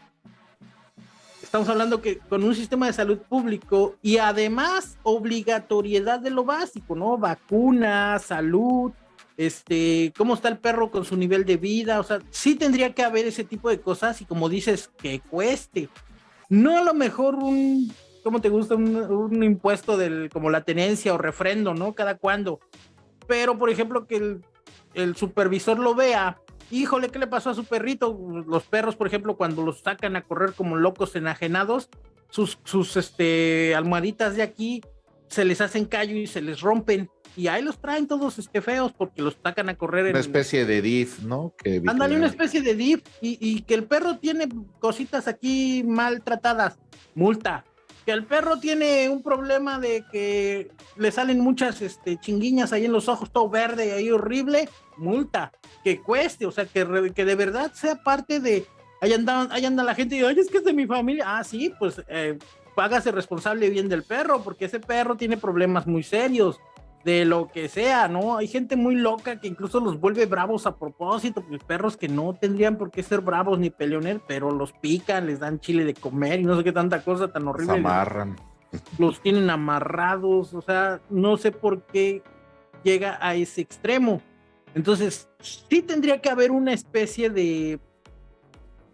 Speaker 2: estamos hablando que con un sistema de salud público y además obligatoriedad de lo básico, ¿no? Vacuna, salud, este, cómo está el perro con su nivel de vida, o sea, sí tendría que haber ese tipo de cosas y como dices, que cueste. No a lo mejor un, ¿cómo te gusta? Un, impuesto del, como la tenencia o refrendo, ¿no? Cada cuando. Pero, por ejemplo, que el, el supervisor lo vea híjole, ¿qué le pasó a su perrito? Los perros, por ejemplo, cuando los sacan a correr como locos enajenados, sus, sus este, almohaditas de aquí se les hacen callo y se les rompen. Y ahí los traen todos este, feos porque los sacan a correr.
Speaker 1: Una especie de div, ¿no?
Speaker 2: Que Ándale, una especie de div y, y que el perro tiene cositas aquí maltratadas. Multa que el perro tiene un problema de que le salen muchas este, chinguiñas ahí en los ojos, todo verde ahí horrible, multa, que cueste, o sea, que, que de verdad sea parte de, ahí anda, ahí anda la gente y ay, es que es de mi familia, ah, sí, pues eh, págase responsable bien del perro, porque ese perro tiene problemas muy serios, de lo que sea, ¿no? Hay gente muy loca que incluso los vuelve bravos a propósito, pues perros que no tendrían por qué ser bravos ni peleones, pero los pican, les dan chile de comer y no sé qué tanta cosa tan horrible.
Speaker 1: Los amarran.
Speaker 2: Los tienen amarrados, o sea, no sé por qué llega a ese extremo. Entonces, sí tendría que haber una especie de,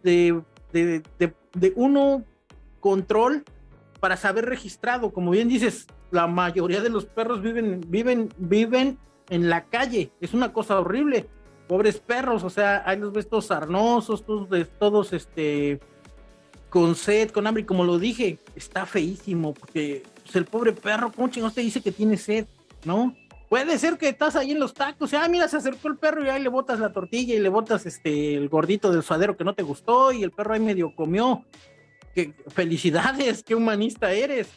Speaker 2: de, de, de, de uno control para saber registrado, como bien dices, la mayoría de los perros viven, viven, viven en la calle. Es una cosa horrible. Pobres perros, o sea, hay los ves todos sarnosos, todos, todos este, con sed, con hambre, y como lo dije, está feísimo, porque pues, el pobre perro, ¿cómo chingados te dice que tiene sed? ¿No? Puede ser que estás ahí en los tacos, y, ah, mira, se acercó el perro y ahí le botas la tortilla y le botas este, el gordito del suadero que no te gustó y el perro ahí medio comió. Que, felicidades, qué humanista eres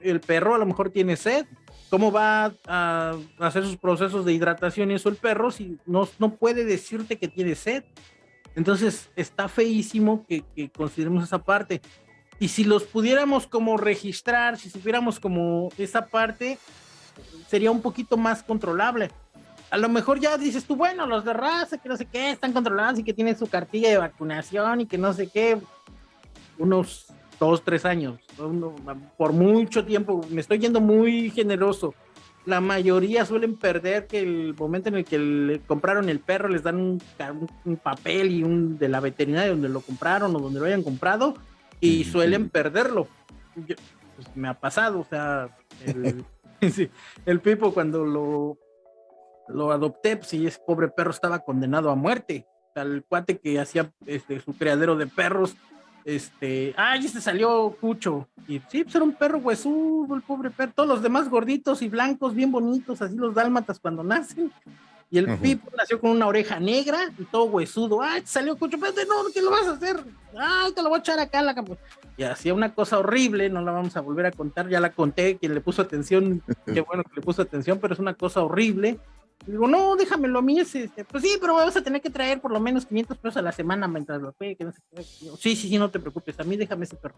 Speaker 2: el perro a lo mejor tiene sed. ¿Cómo va a hacer sus procesos de hidratación y eso el perro si no, no puede decirte que tiene sed? Entonces está feísimo que, consideremos esa parte. Y si los pudiéramos como registrar, si supiéramos como esa parte, sería un poquito más controlable. A lo mejor ya dices tú, bueno, los de raza, que no sé qué, están controlados y que tienen su cartilla de vacunación y que no sé qué. Unos dos, tres años, por mucho tiempo, me estoy yendo muy generoso. La mayoría suelen perder que el momento en el que le compraron el perro les dan un, papel y un de la veterinaria donde lo compraron o donde lo hayan comprado y suelen perderlo. pues me ha pasado, o sea, el, el Pipo cuando lo, lo adopté, pues sí, ese pobre perro estaba condenado a muerte. al cuate que hacía este, su criadero de perros este, ay, este salió Cucho. Y sí, pues era un perro huesudo, el pobre perro. Todos los demás gorditos y blancos, bien bonitos, así los dálmatas cuando nacen. Y el Pipo nació con una oreja negra y todo huesudo. Ay, salió Cucho, pero no, ¿qué lo vas a hacer? Ay, te lo voy a echar acá en la Y hacía una cosa horrible, no la vamos a volver a contar, ya la conté, quien le puso atención, qué bueno que le puso atención, pero es una cosa horrible digo, no, déjamelo a mí. Ese, este, pues sí, pero vas a tener que traer por lo menos 500 pesos a la semana mientras lo pegue. No sí, sí, sí, no te preocupes. A mí déjame ese perro.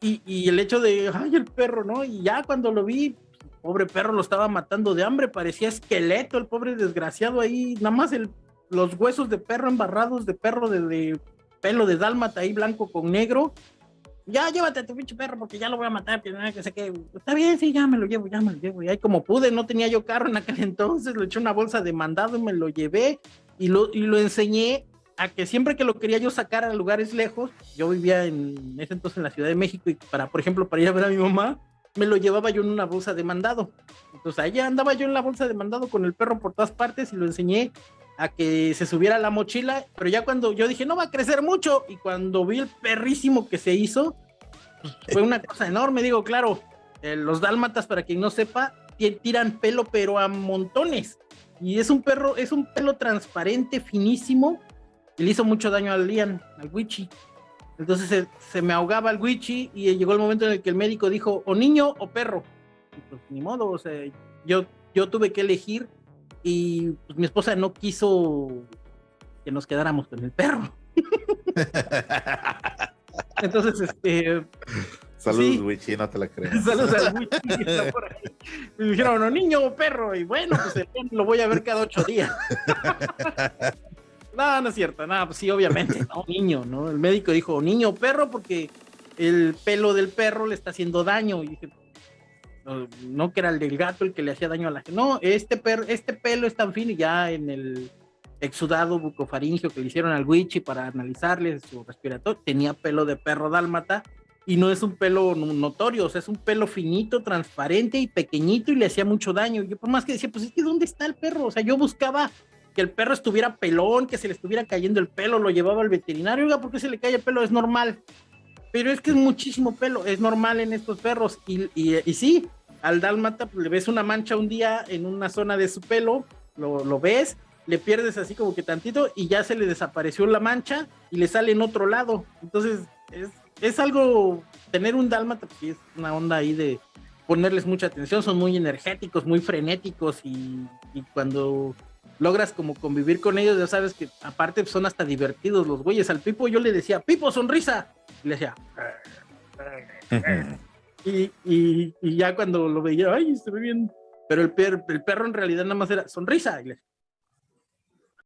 Speaker 2: Y, y, el hecho de, ay, el perro, ¿no? Y ya cuando lo vi, pobre perro lo estaba matando de hambre, parecía esqueleto, el pobre desgraciado ahí, nada más el, los huesos de perro embarrados de perro de, de pelo de dálmata ahí blanco con negro ya llévate a tu pinche perro porque ya lo voy a matar, que, que sé que, está bien, sí, ya me lo llevo, ya me lo llevo. Y ahí como pude, no tenía yo carro en aquel entonces, le eché una bolsa de mandado y me lo llevé y lo, y lo enseñé a que siempre que lo quería yo sacar a lugares lejos, yo vivía en ese entonces en la Ciudad de México y para, por ejemplo, para ir a ver a mi mamá, me lo llevaba yo en una bolsa de mandado. Entonces allá andaba yo en la bolsa de mandado con el perro por todas partes y lo enseñé a que se subiera la mochila, pero ya cuando yo dije, no va a crecer mucho, y cuando vi el perrísimo que se hizo, pues, fue una cosa enorme, digo, claro, eh, los dálmatas, para quien no sepa, tiran pelo, pero a montones, y es un perro, es un pelo transparente, finísimo, y le hizo mucho daño al Lian, al Wichi. Entonces se, me ahogaba el Wichi y llegó el momento en el que el médico dijo, o niño o perro. pues ni modo, o sea, yo, yo tuve que elegir y pues, mi esposa no quiso que nos quedáramos con el perro. Entonces, este,
Speaker 1: Saludos, Wichi, no te la creas. Saludos al Wichi.
Speaker 2: Me dijeron, no, niño o perro. Y bueno, pues lo voy a ver cada ocho días. no, no es cierto. No, pues sí, obviamente, no, niño, ¿no? El médico dijo, niño o perro, porque el pelo del perro le está haciendo daño. Y dije, no, que era el del gato el que le hacía daño a la gente. No, este, perro, este pelo es tan fino y ya en el exudado bucofaringio que le hicieron al Wichi para analizarle su respiratorio, tenía pelo de perro dálmata y no es un pelo notorio, o sea, es un pelo finito, transparente y pequeñito y le hacía mucho daño. Yo por más que decía, pues es que ¿dónde está el perro? O sea, yo buscaba que el perro estuviera pelón, que se le estuviera cayendo el pelo, lo llevaba al veterinario, oiga, ¿por qué se le cae el pelo? Es normal. Pero es que es muchísimo pelo, es normal en estos perros. Y, sí, al dálmata pues, le ves una mancha un día en una zona de su pelo, lo, lo ves, le pierdes así como que tantito y ya se le desapareció la mancha y le sale en otro lado. Entonces, es, es algo, tener un dálmata, pues es una onda ahí de ponerles mucha atención, son muy energéticos, muy frenéticos y, y cuando logras como convivir con ellos, ya sabes que aparte son hasta divertidos los güeyes. Al Pipo yo le decía, Pipo, sonrisa. Y le decía, y, ya cuando lo veía, ay, se ve bien. Pero el, el perro en realidad nada más era sonrisa. Y